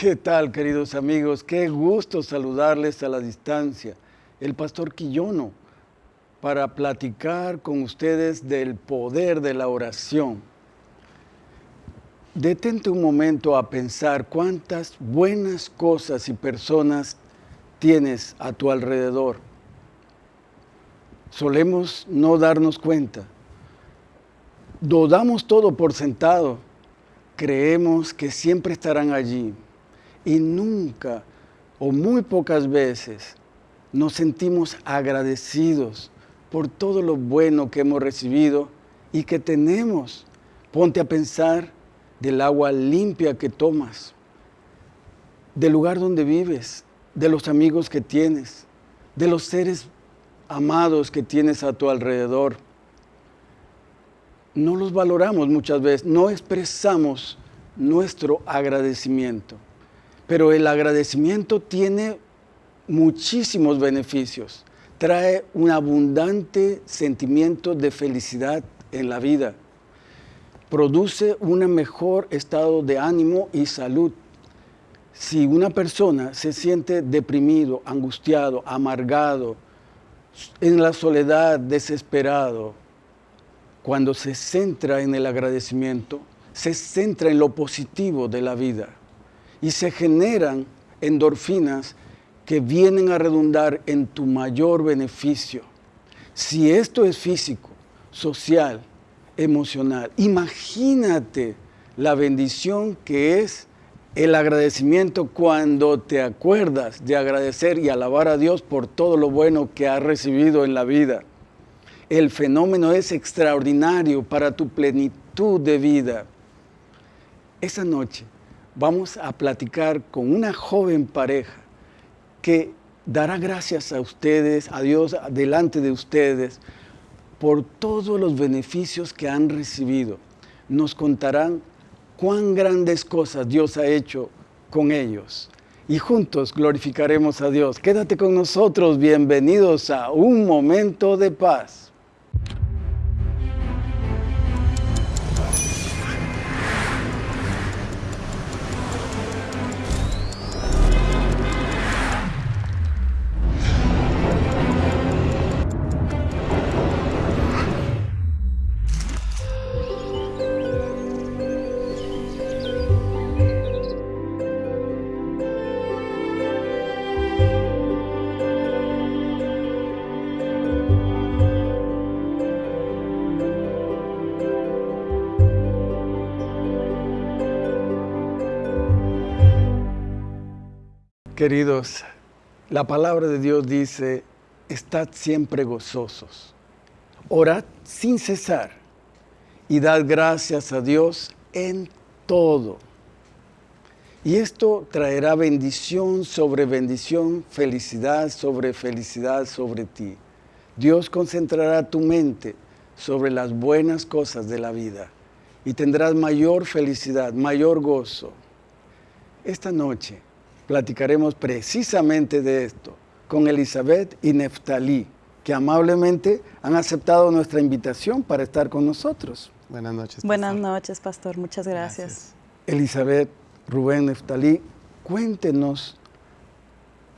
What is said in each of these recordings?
¿Qué tal, queridos amigos? Qué gusto saludarles a la distancia. El pastor Quillono, para platicar con ustedes del poder de la oración. Detente un momento a pensar cuántas buenas cosas y personas tienes a tu alrededor. Solemos no darnos cuenta. Dodamos todo por sentado. Creemos que siempre estarán allí y nunca o muy pocas veces nos sentimos agradecidos por todo lo bueno que hemos recibido y que tenemos. Ponte a pensar del agua limpia que tomas, del lugar donde vives, de los amigos que tienes, de los seres amados que tienes a tu alrededor. No los valoramos muchas veces, no expresamos nuestro agradecimiento. Pero el agradecimiento tiene muchísimos beneficios. Trae un abundante sentimiento de felicidad en la vida. Produce un mejor estado de ánimo y salud. Si una persona se siente deprimido, angustiado, amargado, en la soledad, desesperado, cuando se centra en el agradecimiento, se centra en lo positivo de la vida y se generan endorfinas que vienen a redundar en tu mayor beneficio. Si esto es físico, social, emocional, imagínate la bendición que es el agradecimiento cuando te acuerdas de agradecer y alabar a Dios por todo lo bueno que has recibido en la vida. El fenómeno es extraordinario para tu plenitud de vida. Esa noche vamos a platicar con una joven pareja que dará gracias a ustedes, a Dios delante de ustedes, por todos los beneficios que han recibido. Nos contarán cuán grandes cosas Dios ha hecho con ellos. Y juntos glorificaremos a Dios. Quédate con nosotros. Bienvenidos a Un Momento de Paz. Queridos, la palabra de Dios dice, estad siempre gozosos, orad sin cesar y dad gracias a Dios en todo. Y esto traerá bendición sobre bendición, felicidad sobre felicidad sobre ti. Dios concentrará tu mente sobre las buenas cosas de la vida y tendrás mayor felicidad, mayor gozo. Esta noche platicaremos precisamente de esto con Elizabeth y Neftalí, que amablemente han aceptado nuestra invitación para estar con nosotros. Buenas noches. Pastor. Buenas noches, Pastor. Muchas gracias. gracias. Elizabeth, Rubén, Neftalí, cuéntenos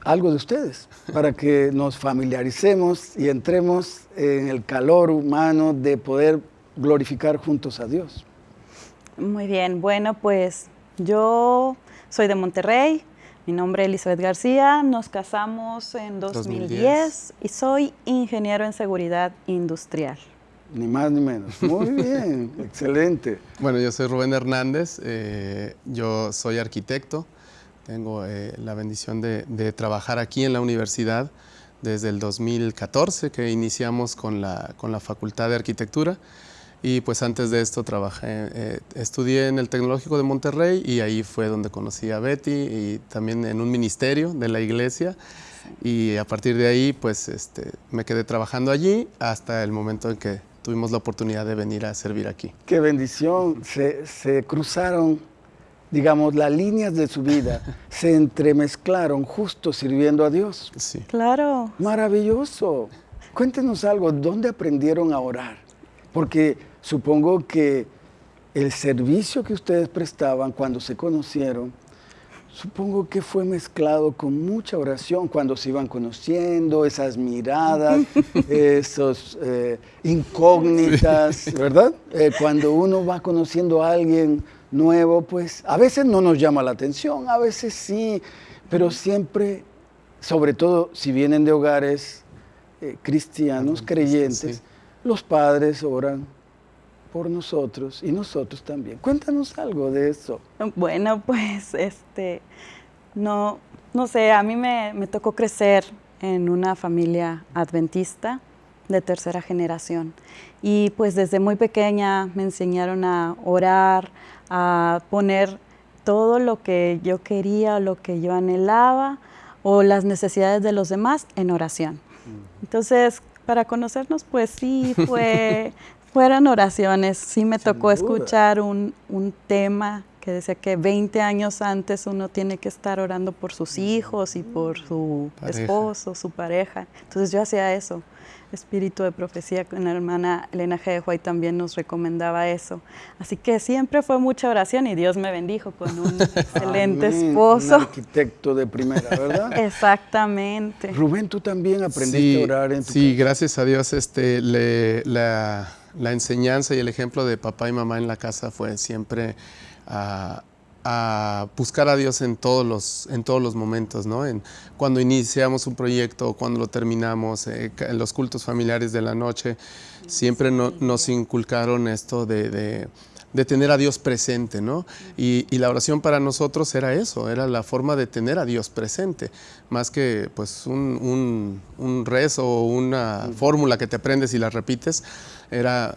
algo de ustedes para que nos familiaricemos y entremos en el calor humano de poder glorificar juntos a Dios. Muy bien, bueno, pues yo soy de Monterrey, mi nombre es Elizabeth García, nos casamos en 2010, 2010, y soy ingeniero en seguridad industrial. Ni más ni menos. Muy bien, excelente. Bueno, yo soy Rubén Hernández, eh, yo soy arquitecto, tengo eh, la bendición de, de, trabajar aquí en la universidad desde el 2014 que iniciamos con la, con la Facultad de Arquitectura. Y pues antes de esto trabajé, eh, estudié en el Tecnológico de Monterrey y ahí fue donde conocí a Betty y también en un ministerio de la iglesia. Y a partir de ahí pues este, me quedé trabajando allí hasta el momento en que tuvimos la oportunidad de venir a servir aquí. ¡Qué bendición! Se, se cruzaron, digamos, las líneas de su vida, se entremezclaron justo sirviendo a Dios. Sí. Claro. Maravilloso. Cuéntenos algo, ¿dónde aprendieron a orar? Porque supongo que el servicio que ustedes prestaban cuando se conocieron Supongo que fue mezclado con mucha oración cuando se iban conociendo, esas miradas, esos eh, incógnitas, ¿verdad? Eh, cuando uno va conociendo a alguien nuevo, pues a veces no nos llama la atención, a veces sí, pero siempre, sobre todo si vienen de hogares eh, cristianos, creyentes, los padres oran por nosotros y nosotros también. Cuéntanos algo de eso. Bueno, pues este, no, no sé, a mí me, me tocó crecer en una familia adventista de tercera generación. Y pues desde muy pequeña me enseñaron a orar, a poner todo lo que yo quería, lo que yo anhelaba o las necesidades de los demás en oración. Entonces, para conocernos, pues sí, fue fueron oraciones. Sí me tocó escuchar un, un, tema que decía que 20 años antes uno tiene que estar orando por sus hijos y por su esposo, su pareja. Entonces yo hacía eso. Espíritu de profecía con la hermana Elena G. de White también nos recomendaba eso. Así que siempre fue mucha oración y Dios me bendijo con un excelente esposo. Un arquitecto de primera, ¿verdad? Exactamente. Rubén, tú también aprendiste a orar en tu Sí, gracias a Dios este, le, la la enseñanza y el ejemplo de papá y mamá en la casa fue siempre a, buscar a Dios en todos los, en todos los momentos, ¿no? En, cuando iniciamos un proyecto, cuando lo terminamos, eh, en los cultos familiares de la noche, siempre nos inculcaron esto de de tener a Dios presente, ¿no? Y, la oración para nosotros era eso, era la forma de tener a Dios presente, más que pues un, rezo o una fórmula que te aprendes y la repites. Era,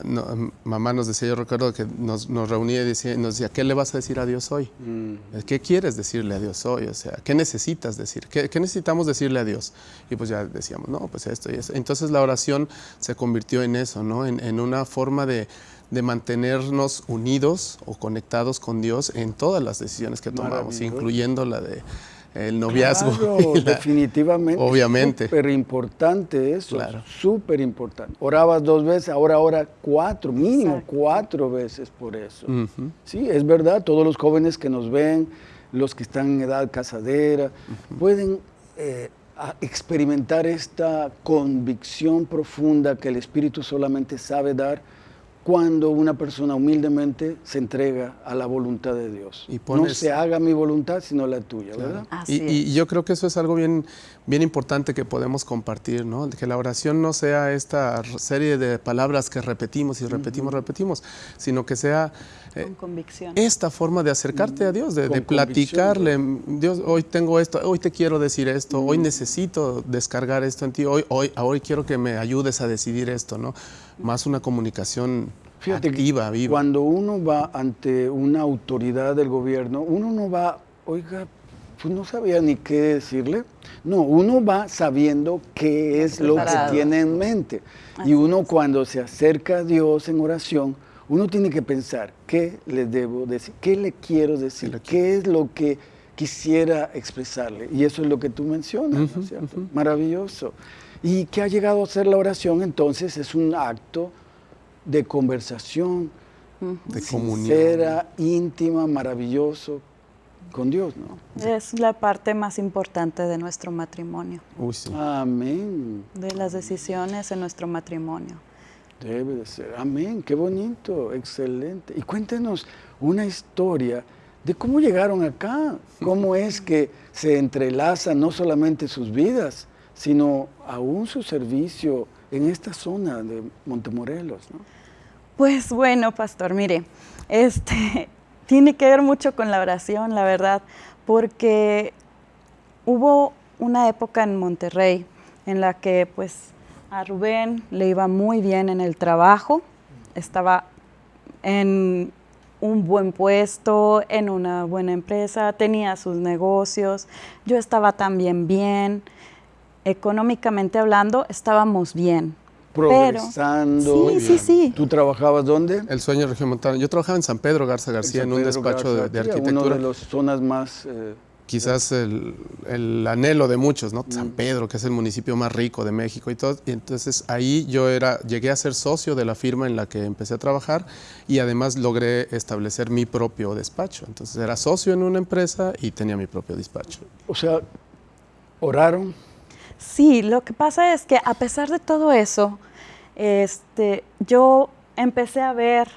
mamá nos decía, yo recuerdo que nos, reunía y decía, nos decía, ¿qué le vas a decir a Dios hoy? Mm. ¿Qué quieres decirle a Dios hoy? O sea, ¿qué necesitas decir? ¿Qué, necesitamos decirle a Dios? Y pues ya decíamos, no, pues esto y eso. Entonces la oración se convirtió en eso, ¿no? en una forma de de mantenernos unidos o conectados con Dios en todas las decisiones que tomamos, incluyendo la de el noviazgo. definitivamente. Obviamente. Súper importante eso. Súper importante. Orabas dos veces, ahora ora cuatro, mínimo cuatro veces por eso. Sí, es verdad, todos los jóvenes que nos ven, los que están en edad casadera, pueden eh, experimentar esta convicción profunda que el Espíritu solamente sabe dar cuando una persona humildemente se entrega a la voluntad de Dios. Y no se haga mi voluntad, sino la tuya, ¿verdad? Y, yo creo que eso es algo bien, bien importante que podemos compartir, ¿no? Que la oración no sea esta serie de palabras que repetimos y repetimos, y repetimos, sino que sea eh, convicción. esta forma de acercarte a Dios, de, platicarle, Dios, hoy tengo esto, hoy te quiero decir esto, hoy necesito descargar esto en ti, hoy, hoy, hoy quiero que me ayudes a decidir esto, ¿no? Más una comunicación Fíjate activa, viva. Cuando uno va ante una autoridad del gobierno, uno no va, oiga, pues no sabía ni qué decirle. No, uno va sabiendo qué es lo que tiene en mente. y uno cuando se acerca a Dios en oración, uno tiene que pensar, ¿qué le debo decir? ¿Qué le quiero decir? ¿Qué es lo que quisiera expresarle? Y eso es lo que tú mencionas, ¿no es cierto? Maravilloso. ¿Y qué ha llegado a ser la oración? Entonces es un acto de conversación, de sincera, íntima, maravilloso con Dios, ¿no? Es la parte más importante de nuestro matrimonio. Amén. De las decisiones en nuestro matrimonio. Debe de ser. Amén. Qué bonito, excelente. Y cuéntenos una historia de cómo llegaron acá, cómo es que se entrelazan no solamente sus vidas, sino aún su servicio en esta zona de Montemorelos, ¿no? Pues bueno, pastor, mire, este tiene que ver mucho con la oración, la verdad, porque hubo una época en Monterrey en la que pues a Rubén le iba muy bien en el trabajo, estaba en un buen puesto, en una buena empresa, tenía sus negocios, yo estaba también bien, económicamente hablando, estábamos bien. Progresando. sí, sí, sí. ¿Tú trabajabas dónde? El sueño montano Yo trabajaba en San Pedro Garza García en, un despacho de, arquitectura. Una de las zonas más eh, quizás el, anhelo de muchos, ¿no? San mm. Pedro, que es el municipio más rico de México y todo. Y entonces ahí yo era, llegué a ser socio de la firma en la que empecé a trabajar y además logré establecer mi propio despacho. Entonces era socio en una empresa y tenía mi propio despacho. O sea, ¿oraron? Sí, lo que pasa es que a pesar de todo eso, este, yo empecé a ver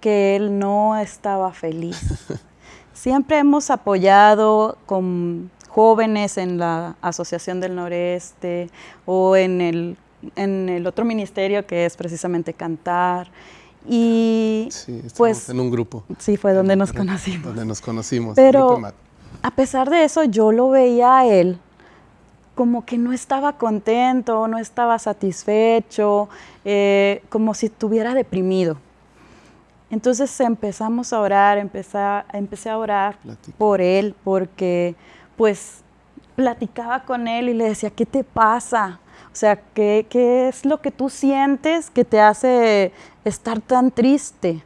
que él no estaba feliz. Siempre hemos apoyado con jóvenes en la Asociación del Noreste o en el, en el otro ministerio que es precisamente cantar. Y sí, pues en un grupo. Sí, fue donde nos conocimos. Donde nos conocimos. Pero a pesar de eso, yo lo veía a él como que no estaba contento, no estaba satisfecho, eh, como si estuviera deprimido. Entonces empezamos a orar, empecé, empecé a orar por él, porque pues platicaba con él y le decía, ¿qué te pasa? O sea, ¿qué, ¿qué, es lo que tú sientes que te hace estar tan triste?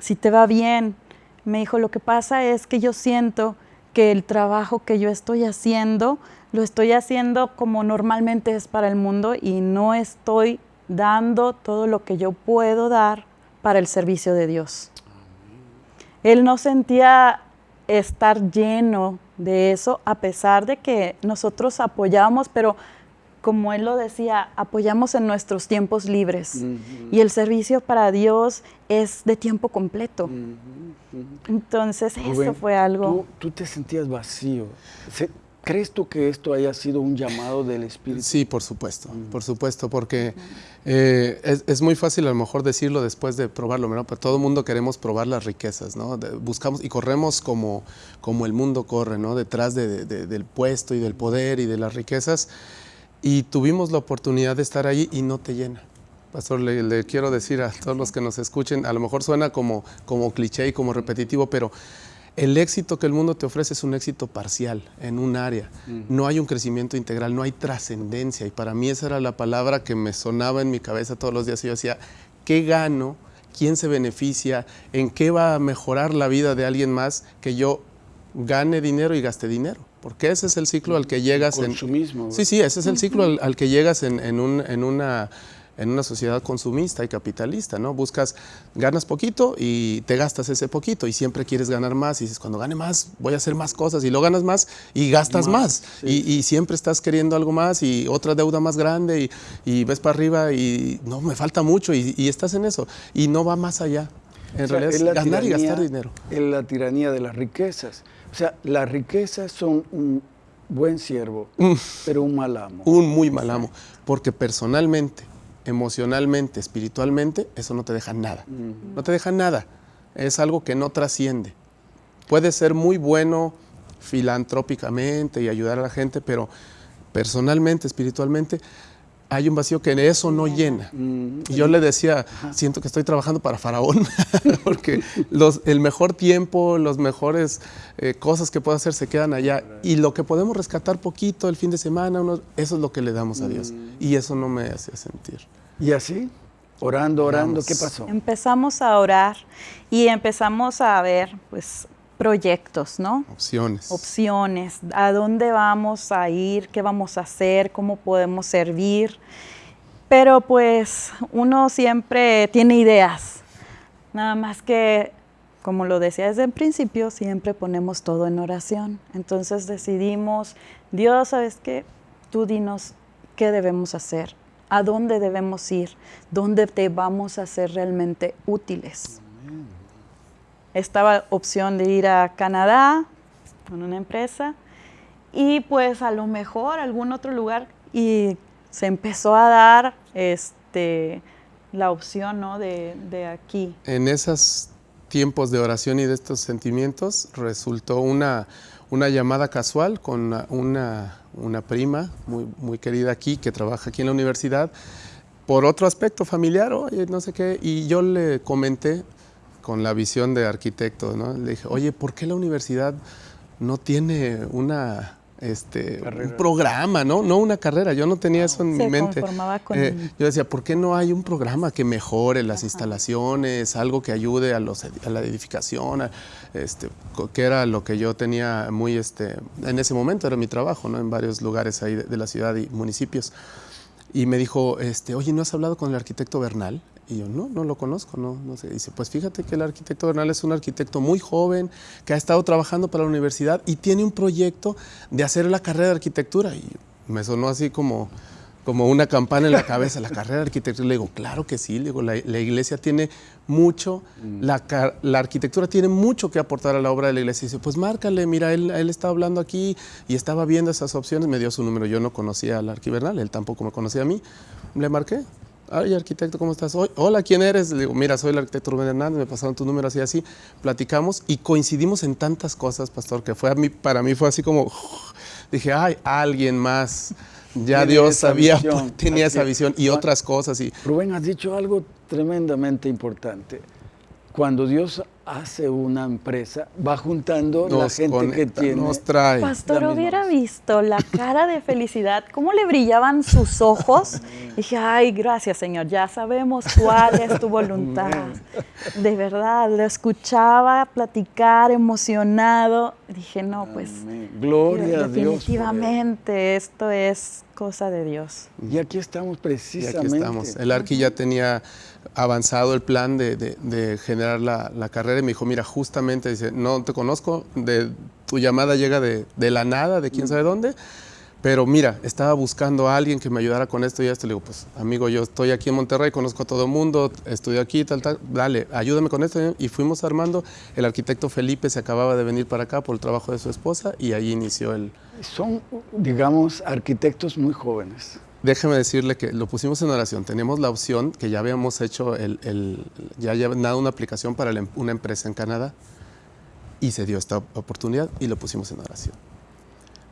Si te va bien. Me dijo, lo que pasa es que yo siento que el trabajo que yo estoy haciendo, lo estoy haciendo como normalmente es para el mundo y no estoy dando todo lo que yo puedo dar para el servicio de Dios. Él no sentía estar lleno de eso, a pesar de que nosotros apoyábamos, pero como él lo decía, apoyamos en nuestros tiempos libres. Y el servicio para Dios es de tiempo completo. Entonces, eso fue algo... Tú, tú, te sentías vacío. ¿Crees tú que esto haya sido un llamado del Espíritu? Sí, por supuesto, mm. por supuesto, porque eh, es, muy fácil a lo mejor decirlo después de probarlo, ¿no? Pero todo el mundo queremos probar las riquezas, ¿no? buscamos y corremos como, como el mundo corre, ¿no? Detrás del puesto y del poder y de las riquezas. Y tuvimos la oportunidad de estar ahí y no te llena. Pastor, le, le, quiero decir a todos los que nos escuchen, a lo mejor suena como, como cliché y como repetitivo, pero el éxito que el mundo te ofrece es un éxito parcial en un área. No hay un crecimiento integral, no hay trascendencia. Y para mí esa era la palabra que me sonaba en mi cabeza todos los días. Y yo decía, ¿qué gano? ¿Quién se beneficia? ¿En qué va a mejorar la vida de alguien más que yo gane dinero y gaste dinero? Porque ese es el ciclo al que llegas. Consumismo. En, sí, sí, ese es el ciclo al, que llegas en, un, en una en una sociedad consumista y capitalista, ¿no? Buscas, ganas poquito y te gastas ese poquito y siempre quieres ganar más y dices, cuando gane más voy a hacer más cosas y lo ganas más y gastas más, y, siempre estás queriendo algo más y otra deuda más grande y, ves para arriba y no, me falta mucho y, estás en eso y no va más allá. En realidad es ganar y gastar dinero. Es la tiranía de las riquezas. O sea, las riquezas son un buen siervo, mm. pero un mal amo. Un muy mal amo, porque personalmente emocionalmente, espiritualmente, eso no te deja nada. No te deja nada. Es algo que no trasciende. Puede ser muy bueno filantrópicamente y ayudar a la gente, pero personalmente, espiritualmente, hay un vacío que eso no llena. Y yo le decía, siento que estoy trabajando para Faraón, porque los, el mejor tiempo, las mejores eh, cosas que puedo hacer se quedan allá. Y lo que podemos rescatar poquito el fin de semana, eso es lo que le damos a Dios. Y eso no me hace sentir. ¿Y así? Orando, orando, ¿qué pasó? Empezamos a orar y empezamos a ver, pues, proyectos, ¿no? Opciones. Opciones, a dónde vamos a ir, qué vamos a hacer, cómo podemos servir. Pero pues uno siempre tiene ideas, nada más que, como lo decía desde el principio, siempre ponemos todo en oración. Entonces decidimos, Dios, ¿sabes qué? Tú dinos qué debemos hacer, a dónde debemos ir, dónde te vamos a ser realmente útiles estaba opción de ir a Canadá con una empresa y pues a lo mejor algún otro lugar y se empezó a dar este, la opción ¿no? de, de aquí. En esos tiempos de oración y de estos sentimientos resultó una, una llamada casual con una, una, prima muy, muy querida aquí que trabaja aquí en la universidad por otro aspecto familiar, oye, no sé qué, y yo le comenté con la visión de arquitecto, ¿no? Le dije, oye, ¿por qué la universidad no tiene una, este, un programa, ¿no? No una carrera, yo no tenía eso en mi mente. Eh, yo decía, ¿por qué no hay un programa que mejore las instalaciones, algo que ayude a, los, a la edificación, este, que era lo que yo tenía muy, este, en ese momento era mi trabajo, ¿no? En varios lugares ahí de, de la ciudad y municipios. Y me dijo, este, oye, ¿no has hablado con el arquitecto Bernal? Y yo, no, no lo conozco, no, no sé. Dice, pues fíjate que el arquitecto Bernal es un arquitecto muy joven, que ha estado trabajando para la universidad y tiene un proyecto de hacer la carrera de arquitectura. Y me sonó así como, como una campana en la cabeza, la carrera de arquitectura. Le digo, claro que sí, le digo, la, iglesia tiene mucho, mm. la, la, arquitectura tiene mucho que aportar a la obra de la iglesia. Y dice, pues márcale, mira, él, él estaba hablando aquí y estaba viendo esas opciones, me dio su número. Yo no conocía al arquibernal, él tampoco me conocía a mí. Le marqué, Ay, arquitecto, ¿cómo estás? Hola, ¿quién eres? Le digo, mira, soy el arquitecto Rubén Hernández, me pasaron tu número así, así. Platicamos y coincidimos en tantas cosas, pastor, que fue a mí, para mí fue así como, dije, ay, alguien más. Ya Dios sabía, tenía esa visión y otras cosas. Y... Rubén, has dicho algo tremendamente importante. Cuando Dios hace una empresa, va juntando la gente que tiene. Nos trae. Pastor, hubiera visto la cara de felicidad, cómo le brillaban sus ojos. dije, ay, gracias Señor, ya sabemos cuál es tu voluntad. De verdad, lo escuchaba platicar emocionado. Dije, no, pues. Gloria a Dios. Definitivamente, esto es cosa de Dios. Y aquí estamos precisamente. Y aquí estamos. El Arqui ya tenía avanzado el plan de, generar la, carrera y me dijo, mira, justamente, dice, no te conozco, de, tu llamada llega de, la nada, de quién sabe dónde, pero mira, estaba buscando a alguien que me ayudara con esto y esto. Le digo, pues amigo, yo estoy aquí en Monterrey, conozco a todo el mundo, estudio aquí, tal, tal, dale, ayúdame con esto. Y fuimos armando. El arquitecto Felipe se acababa de venir para acá por el trabajo de su esposa y ahí inició el... Son, digamos, arquitectos muy jóvenes déjeme decirle que lo pusimos en oración. Teníamos la opción que ya habíamos hecho, el, ya había dado una aplicación para em, una empresa en Canadá y se dio esta oportunidad y lo pusimos en oración.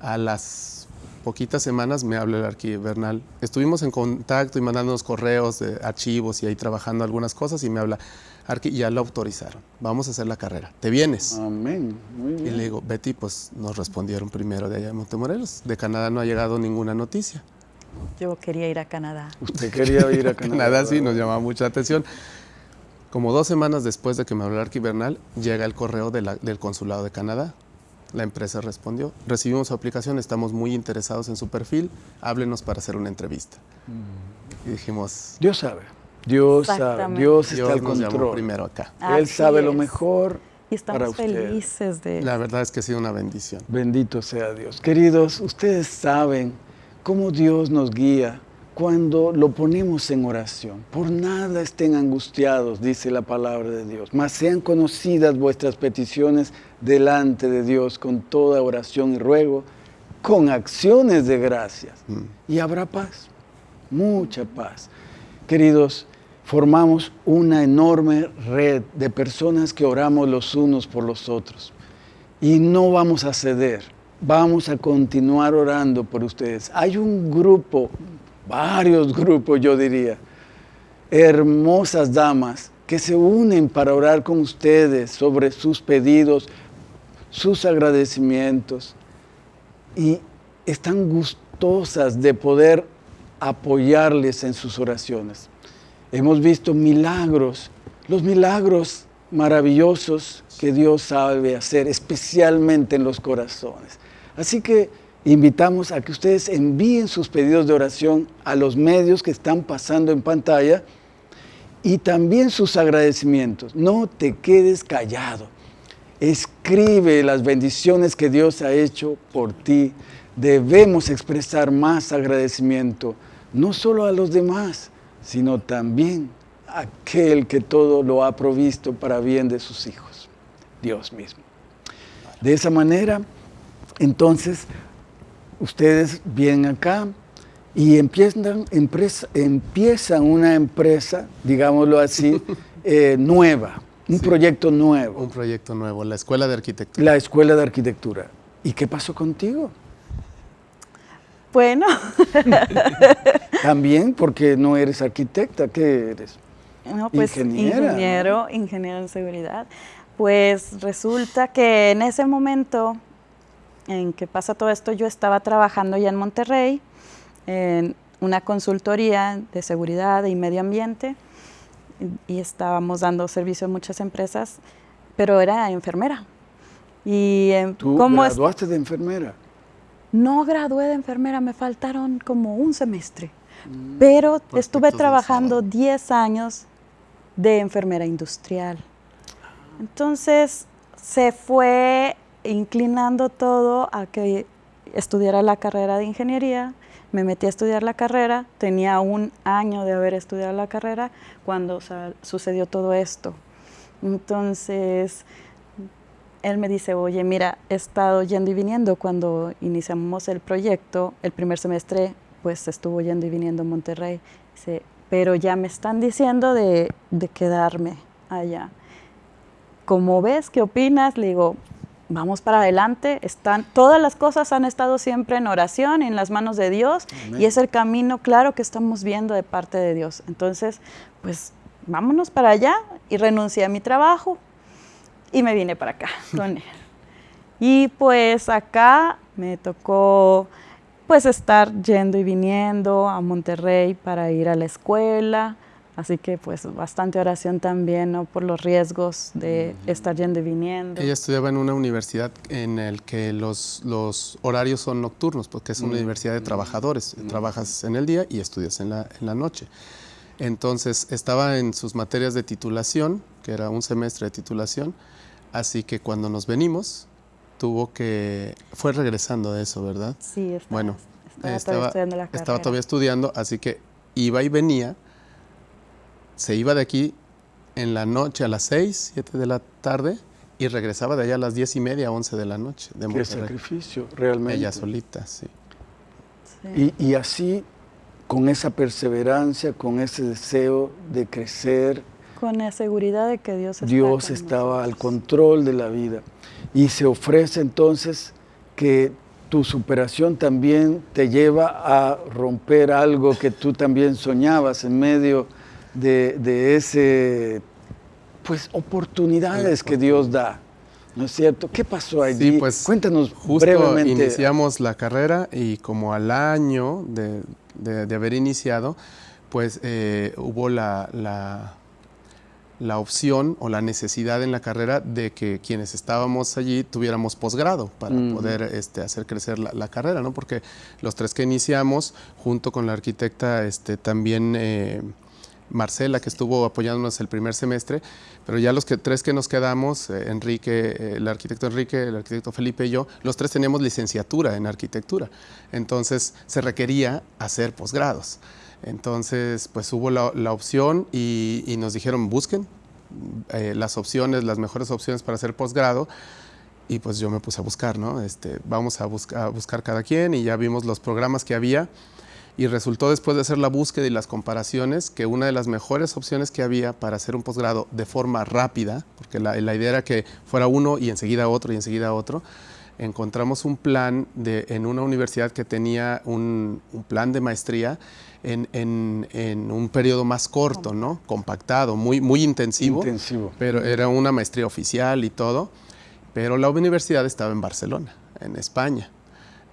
A las poquitas semanas me habló el arquitecto Bernal. Estuvimos en contacto y mandándonos correos de archivos y ahí trabajando algunas cosas y me habla, Arqui, ya lo autorizaron, vamos a hacer la carrera, ¿te vienes? Amén, muy bien. Y le digo, Betty, pues nos respondieron primero de allá de Montemorelos, de Canadá no ha llegado ninguna noticia. Yo quería ir a Canadá. Usted quería ir a Canadá. Canadá sí, nos llamaba mucha atención. Como dos semanas después de que me habló el arquivernal, llega el correo del consulado de Canadá. La empresa respondió, recibimos su aplicación, estamos muy interesados en su perfil, háblenos para hacer una entrevista. Mm. Y dijimos... Dios sabe, Dios sabe, Dios está al control. primero acá. Él sabe lo mejor y estamos felices de La verdad es que ha sido una bendición. Bendito sea Dios. Queridos, ustedes saben cómo Dios nos guía cuando lo ponemos en oración. Por nada estén angustiados, dice la palabra de Dios, mas sean conocidas vuestras peticiones delante de Dios con toda oración y ruego, con acciones de gracias. Mm. Y habrá paz, mucha paz. Queridos, formamos una enorme red de personas que oramos los unos por los otros y no vamos a ceder vamos a continuar orando por ustedes. Hay un grupo, varios grupos yo diría, hermosas damas que se unen para orar con ustedes sobre sus pedidos, sus agradecimientos y están gustosas de poder apoyarles en sus oraciones. Hemos visto milagros, los milagros maravillosos que Dios sabe hacer, especialmente en los corazones. Así que invitamos a que ustedes envíen sus pedidos de oración a los medios que están pasando en pantalla y también sus agradecimientos. No te quedes callado. Escribe las bendiciones que Dios ha hecho por ti. Debemos expresar más agradecimiento, no solo a los demás, sino también aquel que todo lo ha provisto para bien de sus hijos, Dios mismo. De esa manera, entonces, ustedes vienen acá y empiezan, empiezan una empresa, digámoslo así, eh, nueva, un proyecto nuevo. Un proyecto nuevo, la Escuela de Arquitectura. La Escuela de Arquitectura. ¿Y qué pasó contigo? Bueno. También porque no eres arquitecta, ¿qué eres? No, pues ingeniero, ingeniero en seguridad. Pues resulta que en ese momento en que pasa todo esto, yo estaba trabajando ya en Monterrey, en una consultoría de seguridad y medio ambiente, y estábamos dando servicio a muchas empresas, pero era enfermera. Y, eh, ¿Tú graduaste de enfermera? No gradué de enfermera, me faltaron como un semestre, mm. pero estuve trabajando 10 años de enfermera industrial. Entonces se fue inclinando todo a que estudiara la carrera de ingeniería. Me metí a estudiar la carrera, tenía un año de haber estudiado la carrera cuando sucedió todo esto. Entonces, él me dice, oye, mira, he estado yendo y viniendo cuando iniciamos el proyecto, el primer semestre, pues estuvo yendo y viniendo a Monterrey. Dice, pero ya me están diciendo de, de quedarme allá. ¿Cómo ves? ¿Qué opinas? Le digo, vamos para adelante. Están, todas las cosas han estado siempre en oración, en las manos de Dios, y es el camino claro que estamos viendo de parte de Dios. Entonces, pues vámonos para allá y renuncié a mi trabajo y me vine para acá con él. Y pues acá me tocó pues estar yendo y viniendo a Monterrey para ir a la escuela, Así que pues bastante oración también, ¿no? Por los riesgos de estar yendo y viniendo. Ella estudiaba en una universidad en el que los, los horarios son nocturnos, porque es una universidad de trabajadores. Trabajas en el día y estudias en la, en la noche. Entonces estaba en sus materias de titulación, que era un semestre de titulación, así que cuando nos venimos tuvo que... fue regresando de eso, ¿verdad? Sí, estaba, bueno, estaba, todavía estudiando la carrera. Estaba todavía estudiando, así que iba y venía se iba de aquí en la noche a las 6, 7 de la tarde y regresaba de allá a las 10 y media, 11 de la noche. De Qué sacrificio, realmente. Ella solita, sí. Y, así, con esa perseverancia, con ese deseo de crecer. Con la seguridad de que Dios, Dios estaba al control de la vida. Y se ofrece entonces que tu superación también te lleva a romper algo que tú también soñabas en medio de, de ese, pues, oportunidades que Dios da. ¿No es cierto? ¿Qué pasó allí? Sí, pues, Cuéntanos justo brevemente. iniciamos la carrera y como al año de, de, haber iniciado, pues eh, hubo la, la, la, opción o la necesidad en la carrera de que quienes estábamos allí tuviéramos posgrado para poder este, hacer crecer la, la, carrera, ¿no? Porque los tres que iniciamos, junto con la arquitecta, este, también... Eh, Marcela, que estuvo apoyándonos el primer semestre, pero ya los que, tres que nos quedamos, eh, Enrique, eh, el arquitecto Enrique, el arquitecto Felipe y yo, los tres teníamos licenciatura en arquitectura. Entonces se requería hacer posgrados. Entonces, pues hubo la, opción y, nos dijeron, busquen eh, las opciones, las mejores opciones para hacer posgrado. Y pues yo me puse a buscar, ¿no? Este, vamos a, buscar a buscar cada quien y ya vimos los programas que había y resultó después de hacer la búsqueda y las comparaciones que una de las mejores opciones que había para hacer un posgrado de forma rápida, porque la, idea era que fuera uno y enseguida otro y enseguida otro, encontramos un plan de, en una universidad que tenía un, plan de maestría en, un periodo más corto, ¿no? compactado, muy, muy intensivo, intensivo, pero era una maestría oficial y todo, pero la universidad estaba en Barcelona, en España.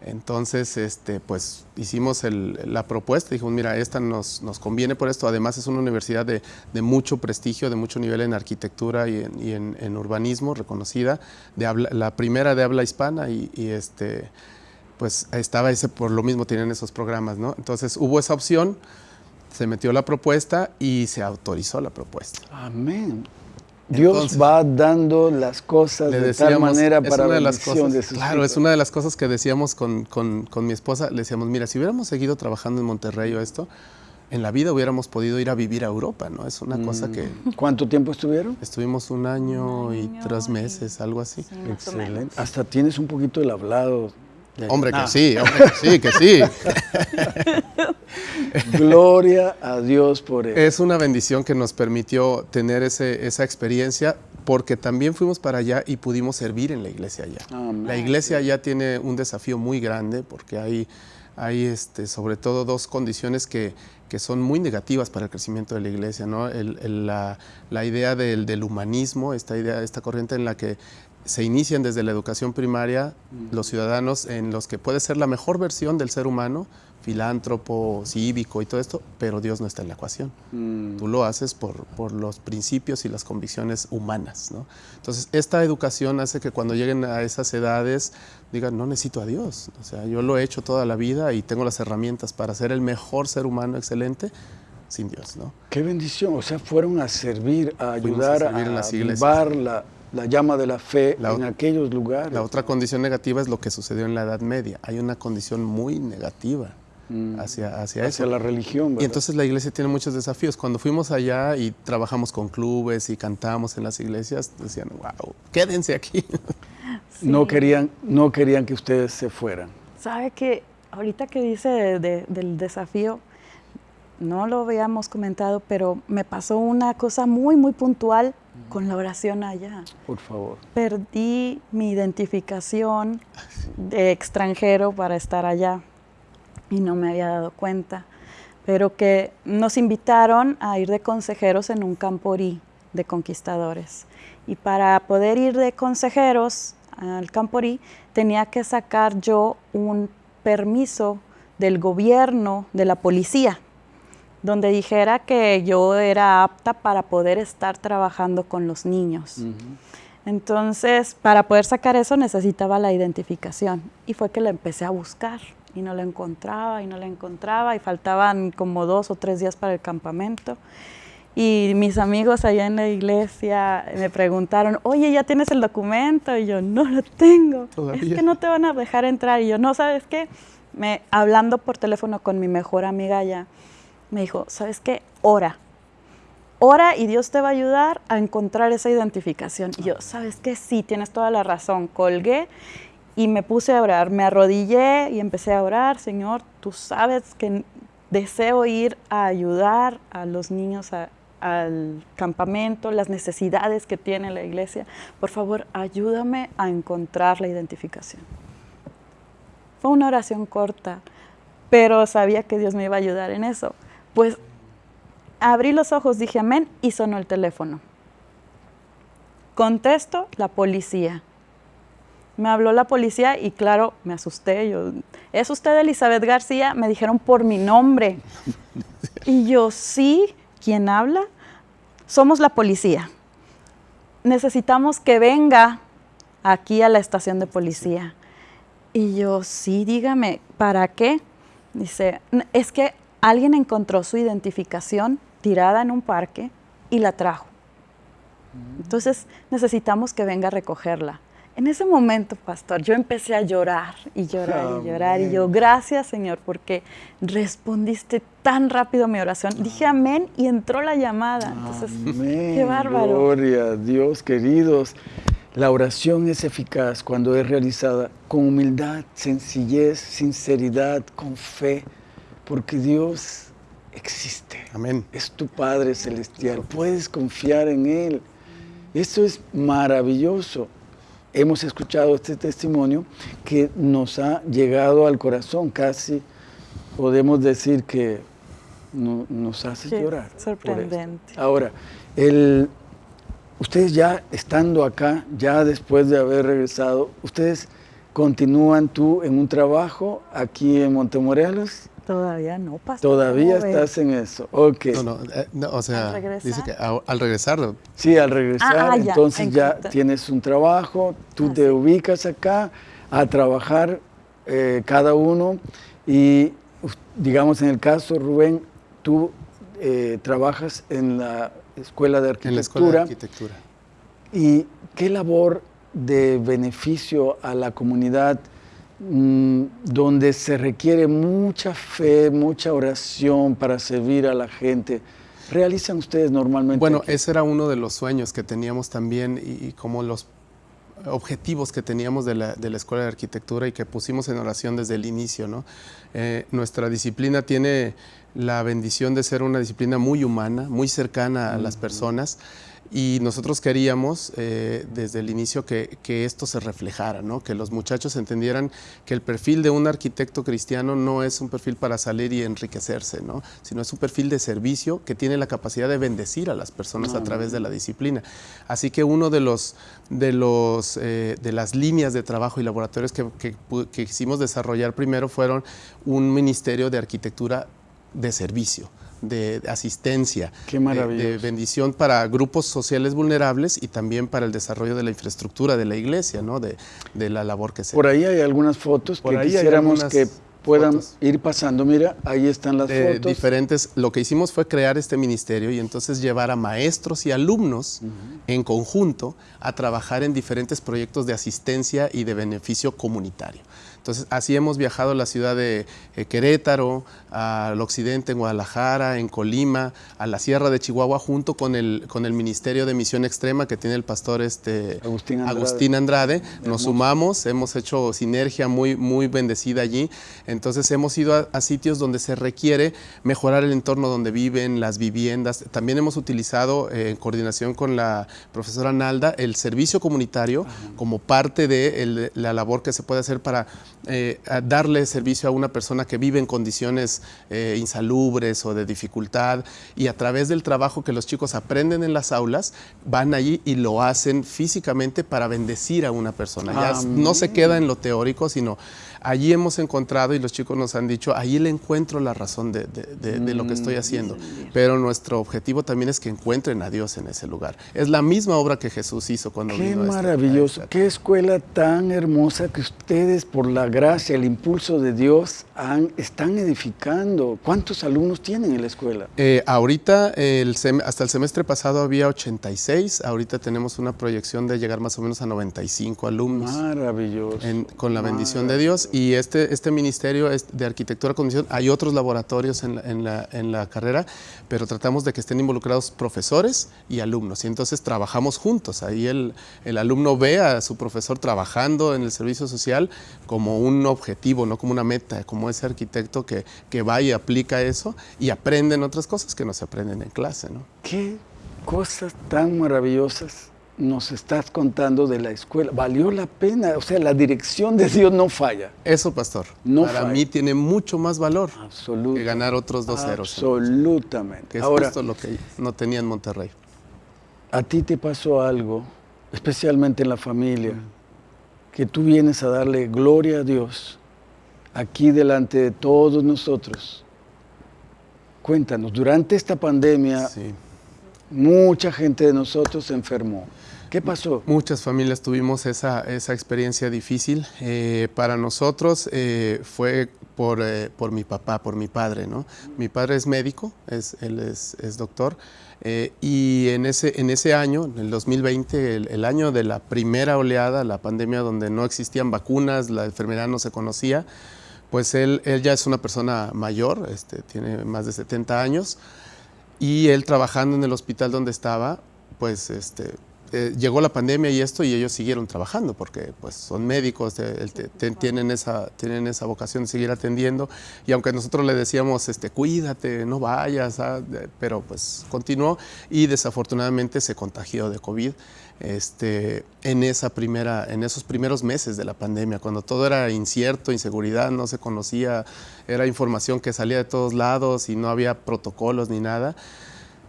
Entonces, este, pues hicimos la propuesta, dijimos, mira, esta nos, conviene por esto, además es una universidad de, mucho prestigio, de mucho nivel en arquitectura y en, urbanismo, reconocida, de la primera de habla hispana y, este, pues estaba ese, por lo mismo tienen esos programas, ¿no? Entonces hubo esa opción, se metió la propuesta y se autorizó la propuesta. Amén. Dios va dando las cosas de tal manera para la de Claro, es una de las cosas que decíamos con, mi esposa. Le decíamos, mira, si hubiéramos seguido trabajando en Monterrey o esto, en la vida hubiéramos podido ir a vivir a Europa, ¿no? Es una cosa mm. que... ¿Cuánto tiempo estuvieron? Estuvimos un año, y tres meses, algo así. Excelente. Hasta tienes un poquito el hablado Hombre, que sí, hombre, que sí, que sí. Gloria a Dios por eso. Es una bendición que nos permitió tener ese, esa experiencia porque también fuimos para allá y pudimos servir en la iglesia allá. La iglesia allá tiene un desafío muy grande porque hay, hay este, sobre todo dos condiciones que, que son muy negativas para el crecimiento de la iglesia, ¿no? la, la, idea del, del, humanismo, esta idea, esta corriente en la que se inician desde la educación primaria los ciudadanos en los que puede ser la mejor versión del ser humano, filántropo, cívico y todo esto, pero Dios no está en la ecuación. Mm. Tú lo haces por, por, los principios y las convicciones humanas. ¿no? Entonces, esta educación hace que cuando lleguen a esas edades digan, no necesito a Dios. O sea, yo lo he hecho toda la vida y tengo las herramientas para ser el mejor ser humano excelente sin Dios. ¿no? Qué bendición. O sea, fueron a servir, a ayudar a, servir en las iglesias. avivar la, la llama de la fe La en aquellos lugares. La otra condición negativa es lo que sucedió en la Edad Media. Hay una condición muy negativa Mm. hacia, hacia, hacia eso. la religión. Y ¿verdad? entonces la iglesia tiene muchos desafíos. Cuando fuimos allá y trabajamos con clubes y cantamos en las iglesias, decían, wow, quédense aquí. no, Sí. querían, no querían que ustedes se fueran. Sabe que ahorita que dice de- de- del desafío, no lo habíamos comentado, pero me pasó una cosa muy, muy puntual con la oración allá. Por favor. Perdí mi identificación de extranjero para estar allá y no me había dado cuenta, pero que nos invitaron a ir de consejeros en un camporí de conquistadores. Y para poder ir de consejeros al camporí tenía que sacar yo un permiso del gobierno, de la policía, donde dijera que yo era apta para poder estar trabajando con los niños. Entonces, para poder sacar eso necesitaba la identificación y fue que la empecé a buscar y no la encontraba y no la encontraba y faltaban como dos o tres días para el campamento. Y mis amigos allá en la iglesia me preguntaron, oye, ¿ya tienes el documento? Y yo, no lo tengo. Es Todavía. que no te van a dejar entrar. Y yo, no, ¿sabes qué? Me, hablando por teléfono con mi mejor amiga allá, me dijo, ¿sabes qué? Ora. Ora y Dios te va a ayudar a encontrar esa identificación. Y yo, ¿sabes qué? Sí, tienes toda la razón. Colgué y me puse a orar. Me arrodillé y empecé a orar. Señor, tú sabes que deseo ir a ayudar a los niños a- al campamento, las necesidades que tiene la iglesia. Por favor, ayúdame a encontrar la identificación. Fue una oración corta, pero sabía que Dios me iba a ayudar en eso. Pues abrí los ojos, dije amén y sonó el teléfono. Contesto, la policía. Me habló la policía y claro, me asusté. Yo, ¿es usted Elizabeth García? Me dijeron por mi nombre. Y yo, sí, ¿quién habla? Somos la policía. Necesitamos que venga aquí a la estación de policía. Y yo, sí, dígame, ¿para qué? Dice, "N- es que alguien encontró su identificación tirada en un parque y la trajo. Entonces necesitamos que venga a recogerla. En ese momento, pastor, yo empecé a llorar y llorar y llorar. Y yo, gracias, Señor, porque respondiste tan rápido mi oración. Dije amén y entró la llamada. Entonces, Amén. qué bárbaro. Gloria a Dios, queridos. La oración es eficaz cuando es realizada con humildad, sencillez, sinceridad, con fe, porque Dios existe. Amén. Es tu Padre Celestial. Puedes confiar en Él. Esto es maravilloso. Hemos escuchado este testimonio que nos ha llegado al corazón. Casi podemos decir que no- nos hace Sí, llorar. sorprendente. Ahora, el, ustedes ya estando acá, ya después de haber regresado, ustedes continúan tú en un trabajo aquí en Montemorelos. Todavía no, pastor. Todavía estás en eso. Ok. No, no, eh, no, o sea, ¿Al regresar? dice que a- al regresar, Sí, al regresar, Ah, ah, ya, entonces ya tienes un trabajo, tú Ah, te sí. ubicas acá a trabajar eh, cada uno y digamos en el caso, Rubén, tú eh, trabajas en la Escuela de en la escuela de Arquitectura arquitectura. y qué labor de beneficio a la comunidad mm, donde se requiere mucha fe, mucha oración para servir a la gente. ¿Realizan ustedes normalmente? Bueno, aquí? ese era uno de los sueños que teníamos también y, y como los objetivos que teníamos de la, de la Escuela de Arquitectura y que pusimos en oración desde el inicio. ¿no? Eh, nuestra disciplina tiene la bendición de ser una disciplina muy humana, muy cercana a las personas y nosotros queríamos eh, desde el inicio que, esto se reflejara, ¿no? que los muchachos entendieran que el perfil de un arquitecto cristiano no es un perfil para salir y enriquecerse, ¿no? sino es un perfil de servicio que tiene la capacidad de bendecir a las personas a través de la disciplina. Así que uno de, los, de, los, eh, de las líneas de trabajo y laboratorios que, que, que quisimos desarrollar primero fueron un ministerio de arquitectura de servicio de asistencia, de, bendición para grupos sociales vulnerables y también para el desarrollo de la infraestructura de la iglesia, ¿no? de, la labor que se Por ahí hay algunas fotos que quisiéramos que puedan ir pasando. Mira, ahí están las fotos. Diferentes. Lo que hicimos fue crear este ministerio y entonces llevar a maestros y alumnos en conjunto a trabajar en diferentes proyectos de asistencia y de beneficio comunitario. Entonces, así hemos viajado a la ciudad de eh, Querétaro, al occidente, en Guadalajara, en Colima, a la Sierra de Chihuahua, junto con el, con el Ministerio de Misión Extrema que tiene el pastor este, Agustín Andrade. Nos sumamos, hemos hecho sinergia muy, muy bendecida allí. Entonces, hemos ido a, sitios donde se requiere mejorar el entorno donde viven, las viviendas. También hemos utilizado, eh, en coordinación con la profesora Nalda, el servicio comunitario como parte de la labor que se puede hacer para eh, darle servicio a una persona que vive en condiciones eh, insalubres o de dificultad y a través del trabajo que los chicos aprenden en las aulas, van allí y lo hacen físicamente para bendecir a una persona. ya no se queda en lo teórico, sino allí hemos encontrado, y los chicos nos han dicho, allí le encuentro la razón de, lo que estoy mm, haciendo. Pero nuestro objetivo también es que encuentren a Dios en ese lugar. Es la misma obra que Jesús hizo cuando Qué vino Qué maravilloso, qué escuela tan hermosa que ustedes, por la gracia, el impulso de Dios, han, están edificando. ¿Cuántos alumnos tienen en la escuela? Eh, ahorita, el hasta el semestre pasado había 86, ahorita tenemos una proyección de llegar más o menos a 95 alumnos. Maravilloso. con la bendición de Dios y este, este ministerio es de arquitectura condición. Hay otros laboratorios en la, en, la, carrera, pero tratamos de que estén involucrados profesores y alumnos. Y entonces trabajamos juntos. Ahí el, el alumno ve a su profesor trabajando en el servicio social como un objetivo, no como una meta, como ese arquitecto que, que va y aplica eso y aprenden otras cosas que no se aprenden en clase. ¿no? Qué cosas tan maravillosas nos estás contando de la escuela. Valió la pena, o sea, la dirección de Dios no falla. Eso, pastor. No Para mí tiene mucho más valor que ganar otros dos ceros. Absolutamente. Que es Ahora, lo que no tenía en Monterrey. A ti te pasó algo, especialmente en la familia, que tú vienes a darle gloria a Dios aquí delante de todos nosotros. Cuéntanos, durante esta pandemia, mucha gente de nosotros se enfermó. ¿Qué pasó? Muchas familias tuvimos esa, esa experiencia difícil. Eh, para nosotros eh, fue por, eh, por, mi papá, por mi padre. ¿no? Mi padre es médico, es, él es, es doctor. y en ese, en ese año, en el 2020, el, año de la primera oleada, la pandemia donde no existían vacunas, la enfermedad no se conocía, pues él, él ya es una persona mayor, este, tiene más de 70 años, y él trabajando en el hospital donde estaba, pues este, eh, llegó la pandemia y esto y ellos siguieron trabajando porque pues son médicos, tienen, esa, tienen esa vocación de seguir atendiendo y aunque nosotros le decíamos, este, cuídate, no vayas, ah, pero pues continuó y desafortunadamente se contagió de COVID este, en, esa primera, en esos primeros meses de la pandemia, cuando todo era incierto, inseguridad, no se conocía, era información que salía de todos lados y no había protocolos ni nada.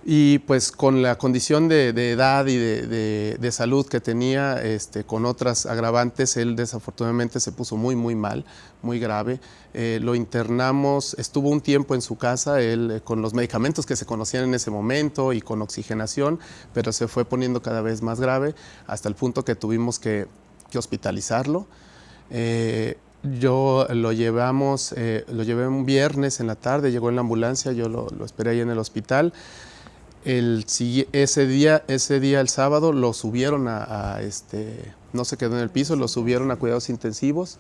Y pues con la condición de, edad y de, salud que tenía, este, con otras agravantes, él desafortunadamente se puso muy, muy mal, muy grave. Eh, lo internamos, estuvo un tiempo en su casa, él eh, con los medicamentos que se conocían en ese momento y con oxigenación, pero se fue poniendo cada vez más grave hasta el punto que tuvimos que, hospitalizarlo. Eh, yo lo llevamos, lo llevé un viernes en la tarde, llegó en la ambulancia, yo lo, lo esperé ahí en el hospital. El, ese, día, ese día, el sábado, lo subieron a, este, no se quedó en el piso, lo subieron a cuidados intensivos,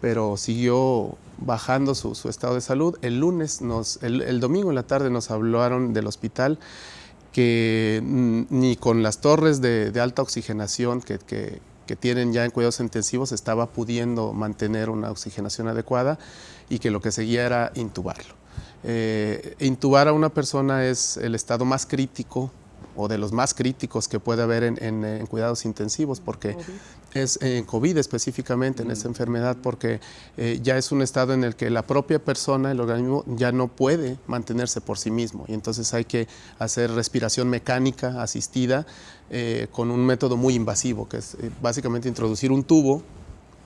pero siguió bajando su, estado de salud. El lunes, nos, el, domingo en la tarde nos hablaron del hospital que ni con las torres de, alta oxigenación que, que tienen ya en cuidados intensivos estaba pudiendo mantener una oxigenación adecuada y que lo que seguía era intubarlo. Eh, intubar a una persona es el estado más crítico o de los más críticos que puede haber en, cuidados intensivos, porque es en COVID específicamente, en esta enfermedad, porque eh, ya es un estado en el que la propia persona, el organismo, ya no puede mantenerse por sí mismo. Y entonces hay que hacer respiración mecánica asistida eh, con un método muy invasivo, que es eh, básicamente introducir un tubo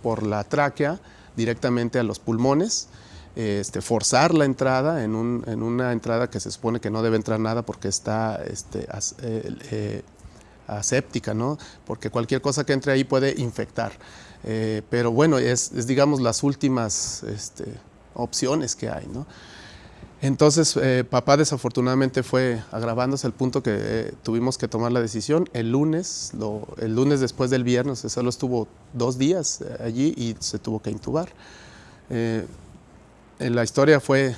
por la tráquea directamente a los pulmones, este, forzar la entrada en, una entrada que se supone que no debe entrar nada porque está este, aséptica, ¿no? Porque cualquier cosa que entre ahí puede infectar. Eh, pero bueno, es, digamos las últimas este, opciones que hay, ¿no? Entonces, eh, papá desafortunadamente fue agravándose al punto que eh, tuvimos que tomar la decisión. El lunes, el lunes después del viernes, solo estuvo dos días allí y se tuvo que intubar. La historia fue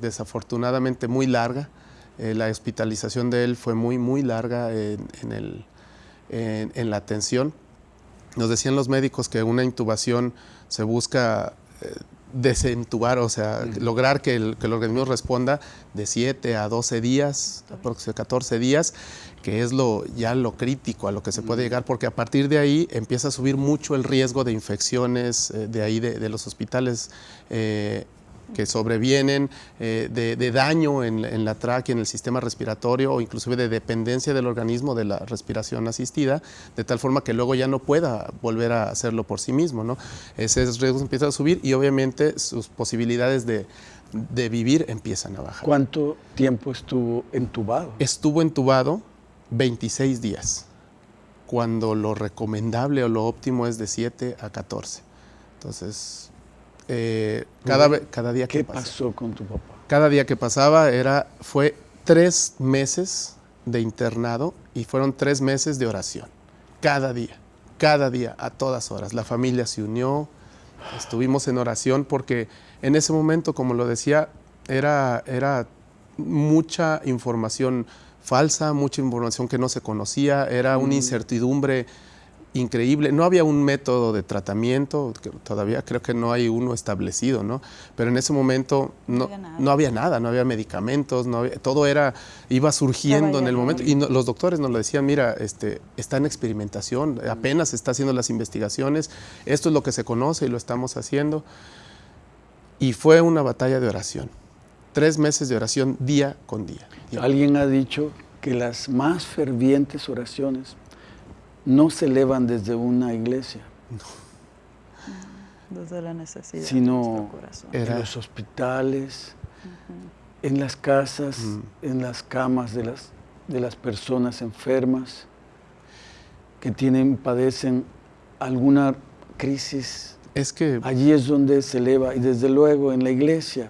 desafortunadamente muy larga. Eh, la hospitalización de él fue muy, muy larga en, el, en, la atención. Nos decían los médicos que una intubación se busca eh, desentubar, o sea, lograr que el, que el, organismo responda de 7 a 12 días, aproximadamente 14 días, que es lo, ya lo crítico a lo que se puede llegar, porque a partir de ahí empieza a subir mucho el riesgo de infecciones eh, de ahí de, los hospitales que sobrevienen eh, de, daño en, la tráquea, en el sistema respiratorio o inclusive de dependencia del organismo de la respiración asistida, de tal forma que luego ya no pueda volver a hacerlo por sí mismo. ¿no? Ese riesgo empieza a subir y obviamente sus posibilidades de, de vivir empiezan a bajar. ¿Cuánto tiempo estuvo entubado? Estuvo entubado 26 días, cuando lo recomendable o lo óptimo es de 7 a 14. Entonces, eh, cada, cada día que ¿Qué pasó con tu papá? Cada día que pasaba era, fue tres meses de internado y fueron tres meses de oración. Cada día, cada día, a todas horas. La familia se unió, estuvimos en oración porque en ese momento, como lo decía, era, era mucha información falsa, mucha información que no se conocía, era una incertidumbre increíble. No había un método de tratamiento, todavía creo que no hay uno establecido, ¿no? Pero en ese momento no, no, había, nada. no había medicamentos, no todo era, iba surgiendo en el momento. Y los doctores nos lo decían, mira, este, está en experimentación, mm. apenas está haciendo las investigaciones, esto es lo que se conoce y lo estamos haciendo. Y fue una batalla de oración, tres meses de oración día con día. Alguien ha dicho que las más fervientes oraciones no se elevan desde una iglesia. Desde la necesidad sino en los hospitales, en las casas, en las camas de las, de las personas enfermas que tienen, padecen alguna crisis. Es que... Allí es donde se eleva, y desde luego en la iglesia,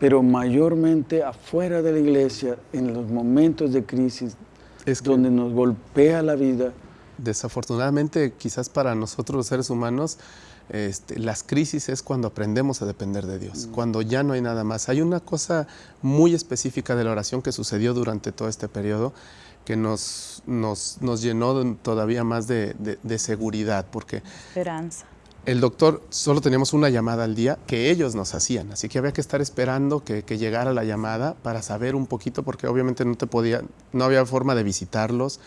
pero mayormente afuera de la iglesia, en los momentos de crisis, es donde nos golpea la vida, desafortunadamente, quizás para nosotros los seres humanos, este, las crisis es cuando aprendemos a depender de Dios, mm. cuando ya no hay nada más. Hay una cosa muy específica de la oración que sucedió durante todo este periodo que nos, nos, llenó todavía más de, seguridad, porque... Esperanza. El doctor, solo teníamos una llamada al día que ellos nos hacían, así que había que estar esperando que, que, llegara la llamada para saber un poquito, porque obviamente no te podía, no había forma de visitarlos,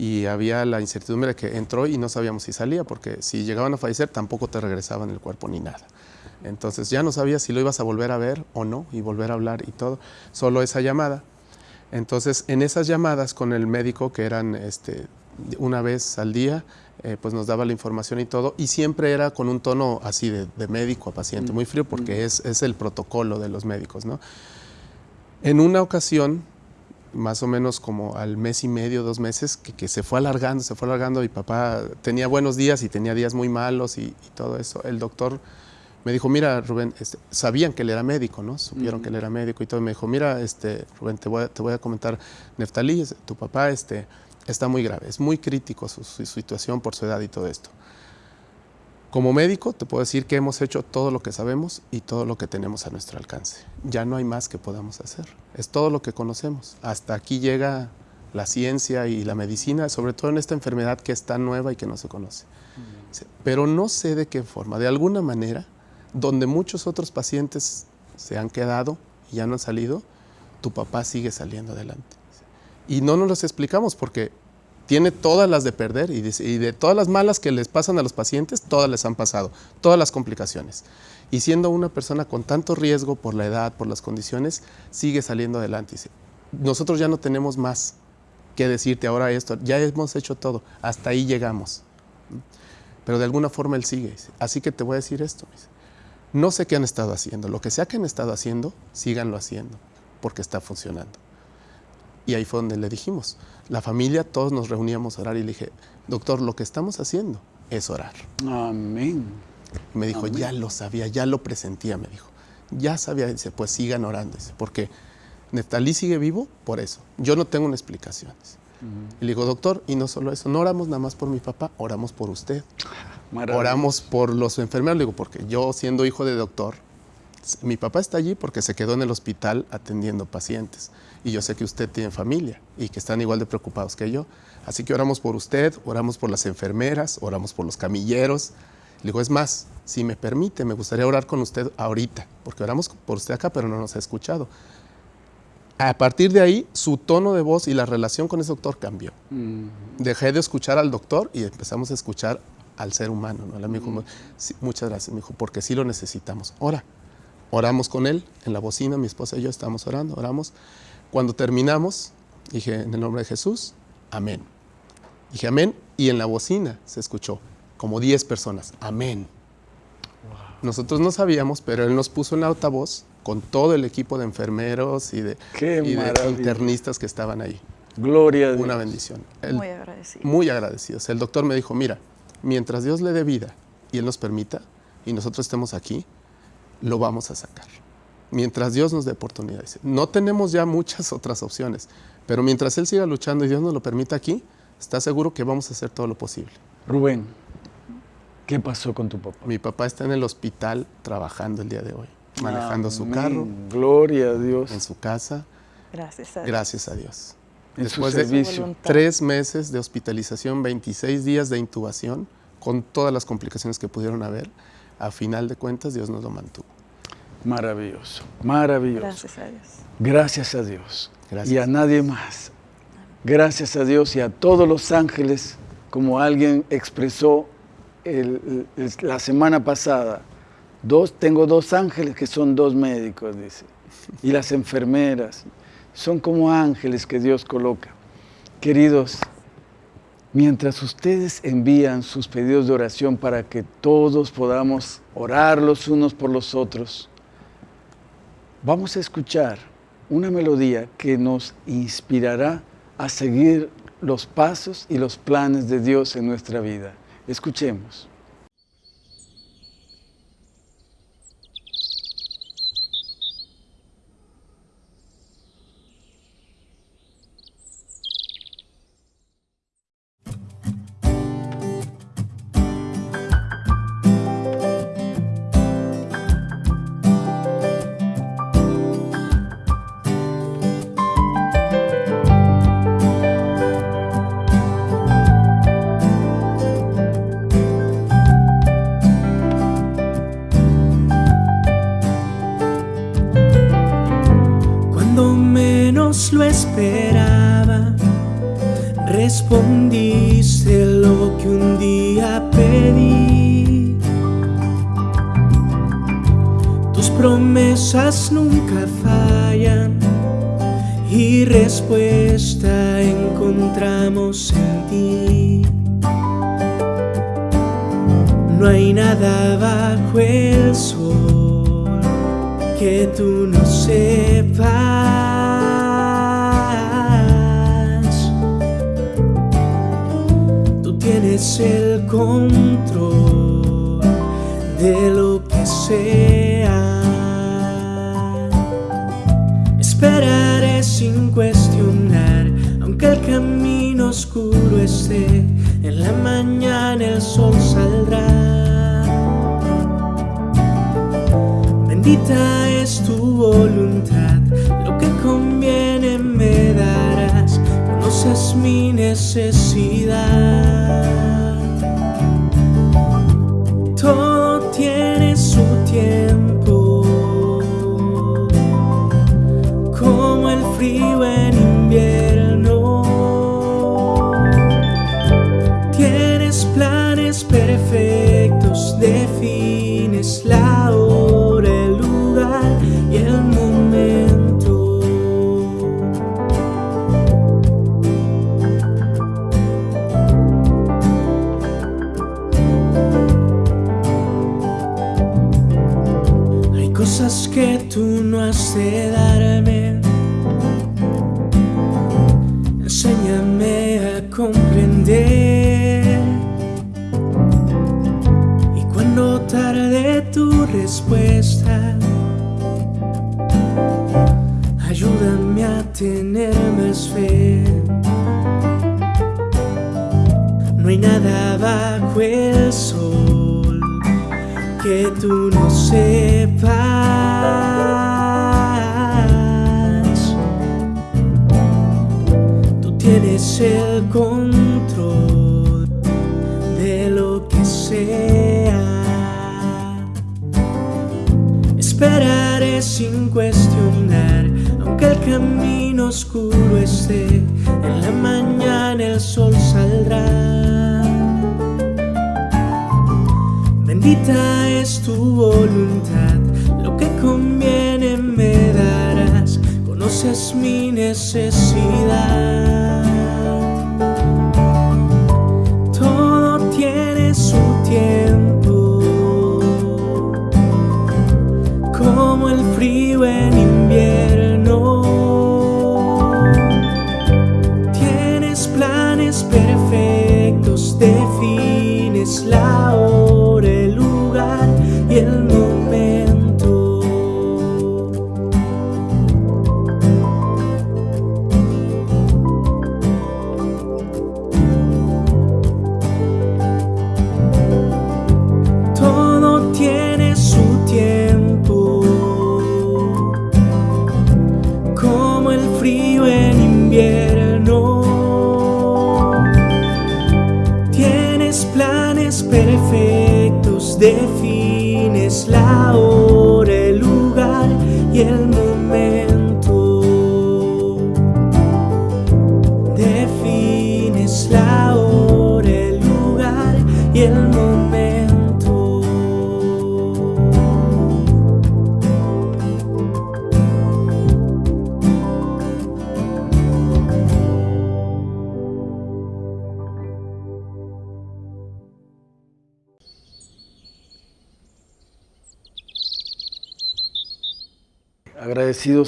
y había la incertidumbre de que entró y no sabíamos si salía, porque si llegaban a fallecer tampoco te regresaban el cuerpo ni nada. Entonces ya no sabías si lo ibas a volver a ver o no y volver a hablar y todo, solo esa llamada. Entonces en esas llamadas con el médico, que eran este, una vez al día, eh, pues nos daba la información y todo, y siempre era con un tono así de, médico a paciente, muy frío, porque es, es, el protocolo de los médicos. ¿no? En una ocasión más o menos como al mes y medio, dos meses, que, se fue alargando, se fue alargando y papá tenía buenos días y tenía días muy malos y, todo eso. El doctor me dijo, mira Rubén, este, sabían que él era médico, ¿no? Supieron que él era médico y todo. Me dijo, mira este, Rubén, te voy, a, te voy a comentar, Neftalí, tu papá este, está muy grave, es muy crítico su situación por su edad y todo esto. Como médico te puedo decir que hemos hecho todo lo que sabemos y todo lo que tenemos a nuestro alcance. Ya no hay más que podamos hacer. Es todo lo que conocemos. Hasta aquí llega la ciencia y la medicina, sobre todo en esta enfermedad que es tan nueva y que no se conoce. Pero no sé de qué forma, de alguna manera, donde muchos otros pacientes se han quedado y ya no han salido, tu papá sigue saliendo adelante. Y no nos los explicamos porque tiene todas las de perder y de, todas las malas que les pasan a los pacientes, todas les han pasado, todas las complicaciones. Y siendo una persona con tanto riesgo por la edad, por las condiciones, sigue saliendo adelante. Nosotros ya no tenemos más que decirte ahora esto, ya hemos hecho todo, hasta ahí llegamos. Pero de alguna forma él sigue. Así que te voy a decir esto. No sé qué han estado haciendo, lo que sea que han estado haciendo, síganlo haciendo, porque está funcionando. Y ahí fue donde le dijimos, la familia, todos nos reuníamos a orar y le dije, doctor, lo que estamos haciendo es orar. Amén. me dijo, ya lo sabía, ya lo presentía, me dijo. Ya sabía, dice, pues sigan orando, dice, porque Neftalí sigue vivo por eso. Yo no tengo una explicación. Y le digo, doctor, y no solo eso, no oramos nada más por mi papá, oramos por usted. Oramos por los enfermeros, le digo, porque yo siendo hijo de doctor, mi papá está allí porque se quedó en el hospital atendiendo pacientes. Y yo sé que usted tiene familia y que están igual de preocupados que yo. Así que oramos por usted, oramos por las enfermeras, oramos por los camilleros. Le digo, es más, si me permite, me gustaría orar con usted ahorita, porque oramos por usted acá, pero no nos ha escuchado. A partir de ahí, su tono de voz y la relación con ese doctor cambió. Mm. Dejé de escuchar al doctor y empezamos a escuchar al ser humano. ¿no? Me dijo, muchas gracias, me dijo, porque sí lo necesitamos. Ora. Oramos con él en la bocina, mi esposa y yo estábamos orando, oramos. Cuando terminamos, dije, en el nombre de Jesús, amén. Dije amén y en la bocina se escuchó como 10 personas, amén. Nosotros no sabíamos, pero él nos puso en la altavoz con todo el equipo de enfermeros y de, internistas que estaban ahí. Gloria a Dios. Una bendición. muy agradecido. Muy agradecidos. El doctor me dijo, mira, mientras Dios le dé vida y Él nos permita y nosotros estemos aquí, lo vamos a sacar. Mientras Dios nos dé oportunidades. No tenemos ya muchas otras opciones, pero mientras Él siga luchando y Dios nos lo permita aquí, está seguro que vamos a hacer todo lo posible. Rubén, ¿qué pasó con tu papá? Mi papá está en el hospital trabajando el día de hoy, manejando su carro. Gloria a Dios. En su casa. Gracias a Dios. Gracias a Dios. En Después de tres meses de hospitalización, 26 días de intubación, con todas las complicaciones que pudieron haber, a final de cuentas Dios nos lo mantuvo. Maravilloso, maravilloso. Gracias a Dios. Gracias a Dios. Y a nadie más. Gracias a Dios y a todos los ángeles, como alguien expresó la semana pasada. Dos, tengo dos ángeles que son dos médicos, dice. Y las enfermeras. Son como ángeles que Dios coloca. Queridos, Mientras ustedes envían sus pedidos de oración para que todos podamos orar los unos por los otros, vamos a escuchar una melodía que nos inspirará a seguir los pasos y los planes de Dios en nuestra vida. Escuchemos. Lo esperaba, respondiste lo que un día pedí. Tus promesas nunca fallan y respuesta encontramos en ti. No hay nada bajo el sol que tú no sepas. Tienes el control de lo que sea. Esperaré sin cuestionar, aunque el camino oscuro esté, en la mañana el sol saldrá. Bendita es tu voluntad, lo que conviene me darás, conoces mi necesidad. eres perfeito.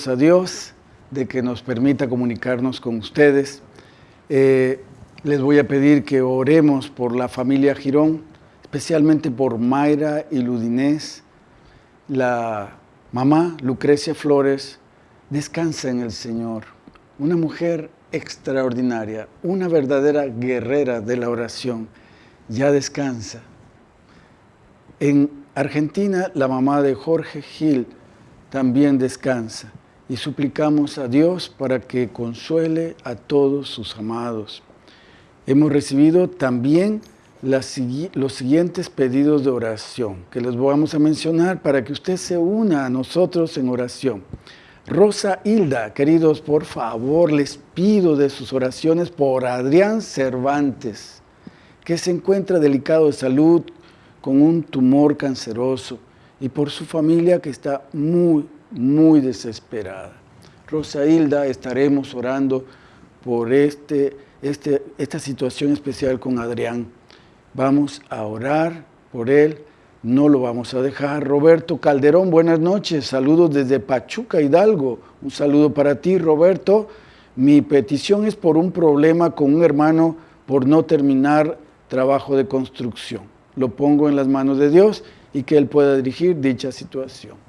A Dios de que nos permita comunicarnos con ustedes. Eh, les voy a pedir que oremos por la familia Girón, especialmente por Mayra y Ludinés. La mamá, Lucrecia Flores, descansa en el Señor. Una mujer extraordinaria, una verdadera guerrera de la oración, ya descansa. En Argentina, la mamá de Jorge Gil también descansa y suplicamos a Dios para que consuele a todos sus amados. Hemos recibido también los siguientes pedidos de oración que les vamos a mencionar para que usted se una a nosotros en oración. Rosa Hilda, queridos, por favor, les pido de sus oraciones por Adrián Cervantes, que se encuentra delicado de salud con un tumor canceroso y por su familia que está muy, muy desesperada. Rosa Hilda, estaremos orando por este, este, esta situación especial con Adrián. Vamos a orar por él, no lo vamos a dejar. Roberto Calderón, buenas noches, saludos desde Pachuca, Hidalgo. Un saludo para ti, Roberto. Mi petición es por un problema con un hermano por no terminar trabajo de construcción. Lo pongo en las manos de Dios y que Él pueda dirigir dicha situación.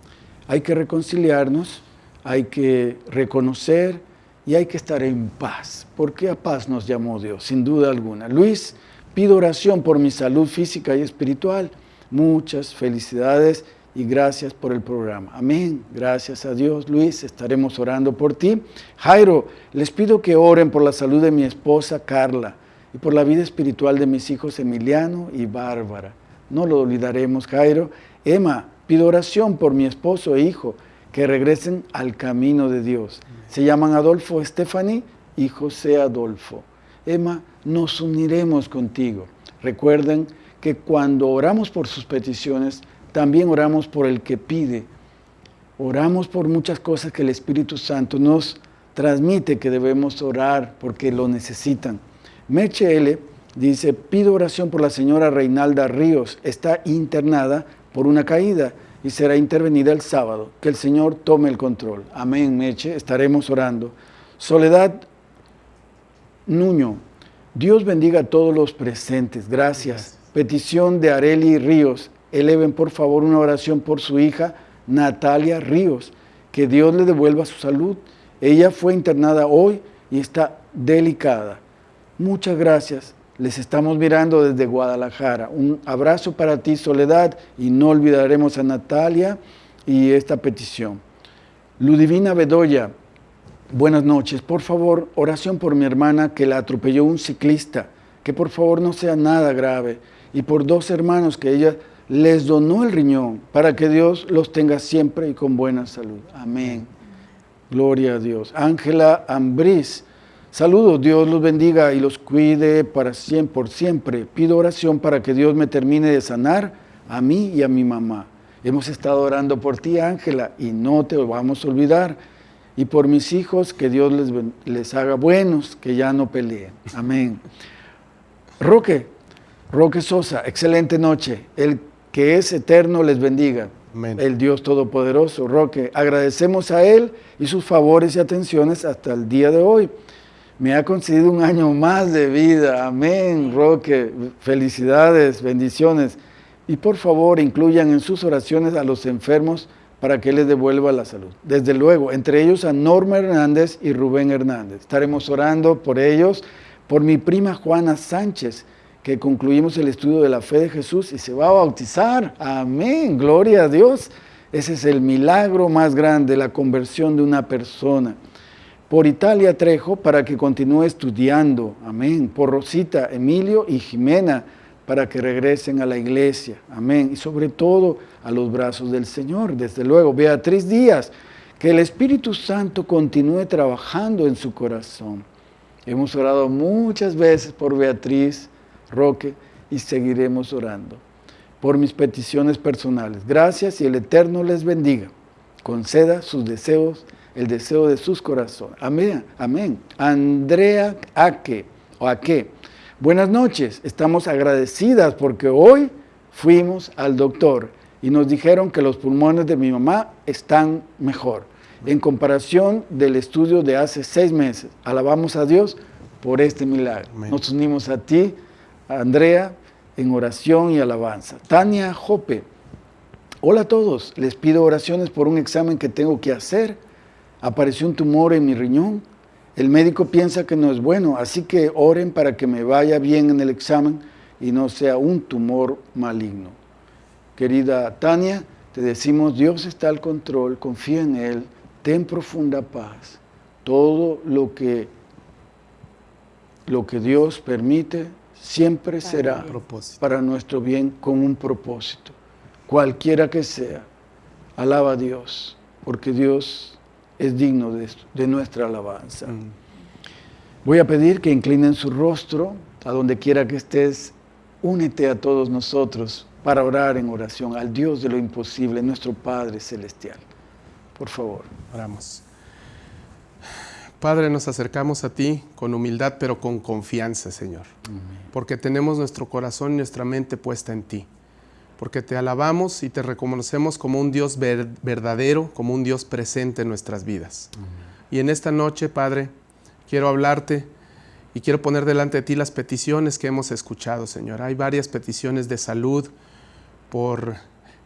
Hay que reconciliarnos, hay que reconocer y hay que estar en paz, porque a paz nos llamó Dios, sin duda alguna. Luis, pido oración por mi salud física y espiritual. Muchas felicidades y gracias por el programa. Amén. Gracias a Dios, Luis, estaremos orando por ti. Jairo, les pido que oren por la salud de mi esposa Carla y por la vida espiritual de mis hijos Emiliano y Bárbara. No lo olvidaremos, Jairo. Emma, pido oración por mi esposo e hijo que regresen al camino de Dios. Se llaman Adolfo Stephanie y José Adolfo. Emma, nos uniremos contigo. Recuerden que cuando oramos por sus peticiones, también oramos por el que pide. Oramos por muchas cosas que el Espíritu Santo nos transmite que debemos orar porque lo necesitan. Meche L dice, pido oración por la señora Reinalda Ríos, está internada por una caída y será intervenida el sábado. Que el Señor tome el control. Amén, Meche. Estaremos orando. Soledad Nuño. Dios bendiga a todos los presentes. Gracias. Petición de Areli Ríos. Eleven por favor una oración por su hija Natalia Ríos. Que Dios le devuelva su salud. Ella fue internada hoy y está delicada. Muchas gracias. Les estamos mirando desde Guadalajara. Un abrazo para ti, Soledad, y no olvidaremos a Natalia y esta petición. Ludivina Bedoya, buenas noches. Por favor, oración por mi hermana que la atropelló un ciclista, que por favor no sea nada grave, y por dos hermanos que ella les donó el riñón, para que Dios los tenga siempre y con buena salud. Amén. Gloria a Dios. Ángela Ambriz, Saludos, Dios los bendiga y los cuide para siempre, por siempre. Pido oración para que Dios me termine de sanar a mí y a mi mamá. Hemos estado orando por ti, Ángela, y no te vamos a olvidar. Y por mis hijos, que Dios les, les haga buenos, que ya no peleen. Amén. Roque, Roque Sosa, excelente noche. El que es eterno les bendiga. Amén. El Dios Todopoderoso. Roque, agradecemos a Él y sus favores y atenciones hasta el día de hoy me ha concedido un año más de vida. Amén, Roque. Felicidades, bendiciones. Y por favor, incluyan en sus oraciones a los enfermos para que les devuelva la salud. Desde luego, entre ellos a Norma Hernández y Rubén Hernández. Estaremos orando por ellos, por mi prima Juana Sánchez, que concluimos el estudio de la fe de Jesús y se va a bautizar. Amén, gloria a Dios. Ese es el milagro más grande, la conversión de una persona por Italia Trejo para que continúe estudiando, amén. Por Rosita, Emilio y Jimena para que regresen a la iglesia, amén. Y sobre todo a los brazos del Señor, desde luego. Beatriz Díaz, que el Espíritu Santo continúe trabajando en su corazón. Hemos orado muchas veces por Beatriz Roque y seguiremos orando por mis peticiones personales. Gracias y el Eterno les bendiga. Conceda sus deseos el deseo de sus corazones. Amén, amén. Andrea Aque, o Aque, buenas noches, estamos agradecidas porque hoy fuimos al doctor y nos dijeron que los pulmones de mi mamá están mejor en comparación del estudio de hace seis meses. Alabamos a Dios por este milagro. Nos unimos a ti, Andrea, en oración y alabanza. Tania Jope, hola a todos, les pido oraciones por un examen que tengo que hacer apareció un tumor en mi riñón. El médico piensa que no es bueno, así que oren para que me vaya bien en el examen y no sea un tumor maligno. Querida Tania, te decimos, Dios está al control, confía en Él, ten profunda paz. Todo lo que, lo que Dios permite siempre será para nuestro bien con un propósito, cualquiera que sea. Alaba a Dios, porque Dios es digno de, nuestra alabanza. Mm. Voy a pedir que inclinen su rostro a donde quiera que estés. Únete a todos nosotros para orar en oración al Dios de lo imposible, nuestro Padre Celestial. Por favor. Oramos. Padre, nos acercamos a ti con humildad, pero con confianza, Señor. Porque tenemos nuestro corazón y nuestra mente puesta en ti porque te alabamos y te reconocemos como un Dios verdadero, como un Dios presente en nuestras vidas. Y en esta noche, Padre, quiero hablarte y quiero poner delante de ti las peticiones que hemos escuchado, Señor. Hay varias peticiones de salud por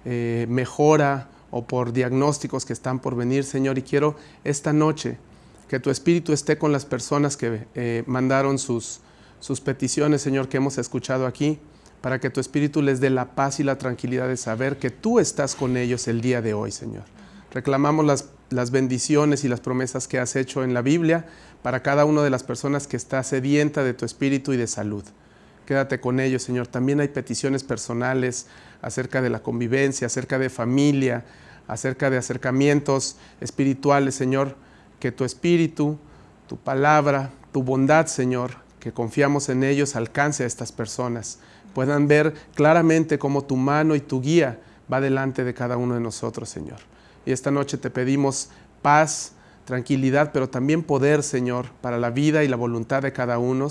eh, mejora o por diagnósticos que están por venir, Señor, y quiero esta noche que tu Espíritu esté con las personas que eh, mandaron sus, sus peticiones, Señor, que hemos escuchado aquí para que tu Espíritu les dé la paz y la tranquilidad de saber que tú estás con ellos el día de hoy, Señor. Reclamamos las, bendiciones y las promesas que has hecho en la Biblia para cada una de las personas que está sedienta de tu Espíritu y de salud. Quédate con ellos, Señor. También hay peticiones personales acerca de la convivencia, acerca de familia, acerca de acercamientos espirituales, Señor. Que tu Espíritu, tu palabra, tu bondad, Señor, que confiamos en ellos, alcance a estas personas puedan ver claramente cómo tu mano y tu guía va delante de cada uno de nosotros, Señor. Y esta noche te pedimos paz, tranquilidad, pero también poder, Señor, para la vida y la voluntad de cada uno,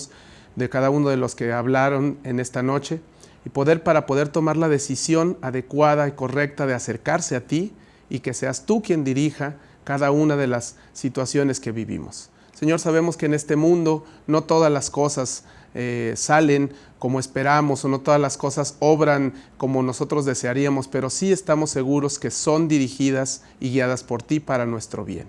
de cada uno de los que hablaron en esta noche. y poder para poder tomar la decisión adecuada y correcta de acercarse a ti y que seas tú quien dirija cada una de las situaciones que vivimos. Señor, sabemos que en este mundo no todas las cosas eh, salen como esperamos o no todas las cosas obran como nosotros desearíamos, pero sí estamos seguros que son dirigidas y guiadas por ti para nuestro bien.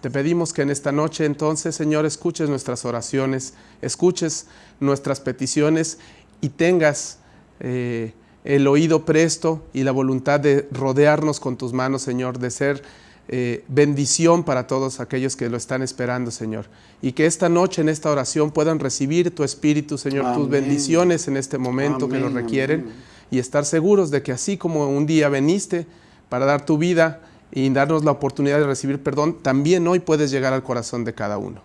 Te pedimos que en esta noche entonces, Señor, escuches nuestras oraciones, escuches nuestras peticiones y tengas eh, el oído presto y la voluntad de rodearnos con tus manos, Señor, de ser eh, bendición para todos aquellos que lo están esperando, Señor. Y que esta noche en esta oración puedan recibir tu Espíritu, Señor, tus bendiciones en este momento que lo requieren y estar seguros de que así como un día veniste para dar tu vida y darnos la oportunidad de recibir perdón, también hoy puedes llegar al corazón de cada uno.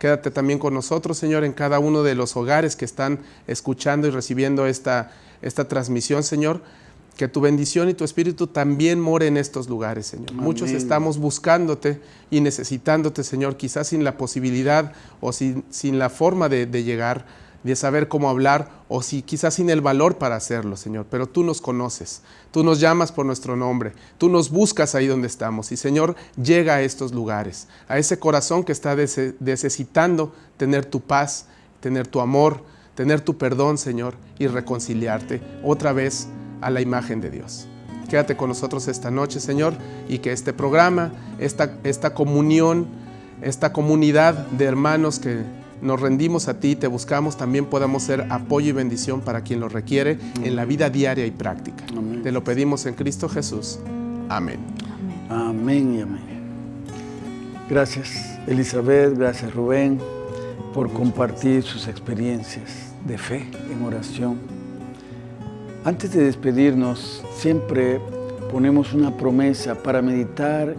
Quédate también con nosotros, Señor, en cada uno de los hogares que están escuchando y recibiendo esta, esta transmisión, Señor que tu bendición y tu espíritu también more en estos lugares, Señor. Muchos estamos buscándote y necesitándote, Señor, quizás sin la posibilidad o sin, sin la forma de, de, llegar, de saber cómo hablar o si quizás sin el valor para hacerlo, Señor. Pero tú nos conoces, tú nos llamas por nuestro nombre, tú nos buscas ahí donde estamos y, Señor, llega a estos lugares, a ese corazón que está necesitando tener tu paz, tener tu amor, tener tu perdón, Señor, y reconciliarte otra vez a la imagen de Dios. Quédate con nosotros esta noche, Señor, y que este programa, esta, esta comunión, esta comunidad de hermanos que nos rendimos a ti, te buscamos, también podamos ser apoyo y bendición para quien lo requiere en la vida diaria y práctica. Te lo pedimos en Cristo Jesús. Amén. Amén y amén. Gracias Elizabeth, gracias Rubén por compartir sus experiencias de fe en oración antes de despedirnos, siempre ponemos una promesa para meditar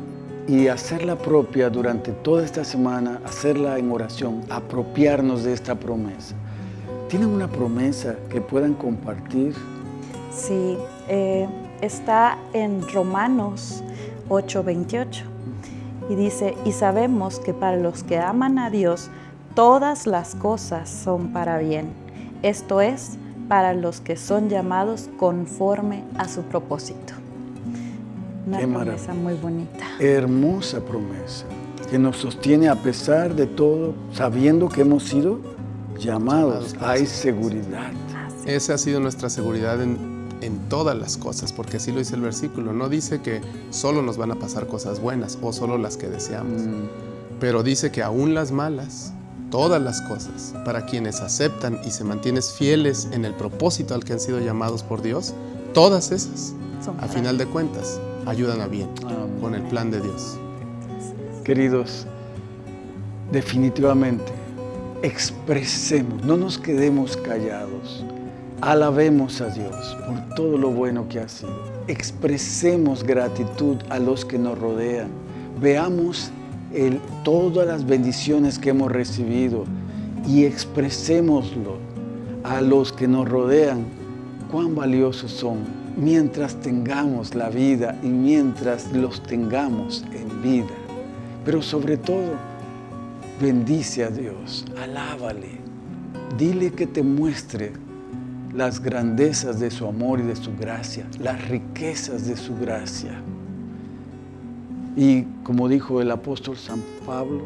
y hacerla propia durante toda esta semana, hacerla en oración, apropiarnos de esta promesa. ¿Tienen una promesa que puedan compartir? Sí, eh, está en Romanos 8:28 y dice, y sabemos que para los que aman a Dios, todas las cosas son para bien. Esto es, para los que son llamados conforme a su propósito. Una promesa muy bonita. Hermosa promesa, que nos sostiene a pesar de todo, sabiendo que hemos sido llamados. Hay seguridad. Esa ha sido nuestra seguridad en, todas las cosas, porque así lo dice el versículo. No dice que solo nos van a pasar cosas buenas o solo las que deseamos, mm. pero dice que aún las malas todas las cosas. Para quienes aceptan y se mantienen fieles en el propósito al que han sido llamados por Dios, todas esas, a final de cuentas, ayudan a bien con el plan de Dios. Queridos, definitivamente, expresemos, no nos quedemos callados, alabemos a Dios por todo lo bueno que ha sido, expresemos gratitud a los que nos rodean, veamos todas las bendiciones que hemos recibido y expresémoslo a los que nos rodean, cuán valiosos son mientras tengamos la vida y mientras los tengamos en vida. Pero sobre todo, bendice a Dios, alábale, dile que te muestre las grandezas de su amor y de su gracia, las riquezas de su gracia. Y como dijo el apóstol San Pablo,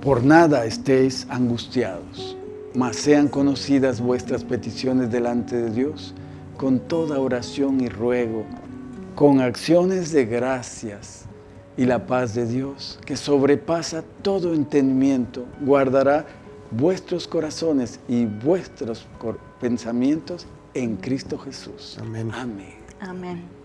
por nada estéis angustiados, mas sean conocidas vuestras peticiones delante de Dios con toda oración y ruego, con acciones de gracias y la paz de Dios, que sobrepasa todo entendimiento, guardará vuestros corazones y vuestros pensamientos en Cristo Jesús. Amén. Amén. Amén.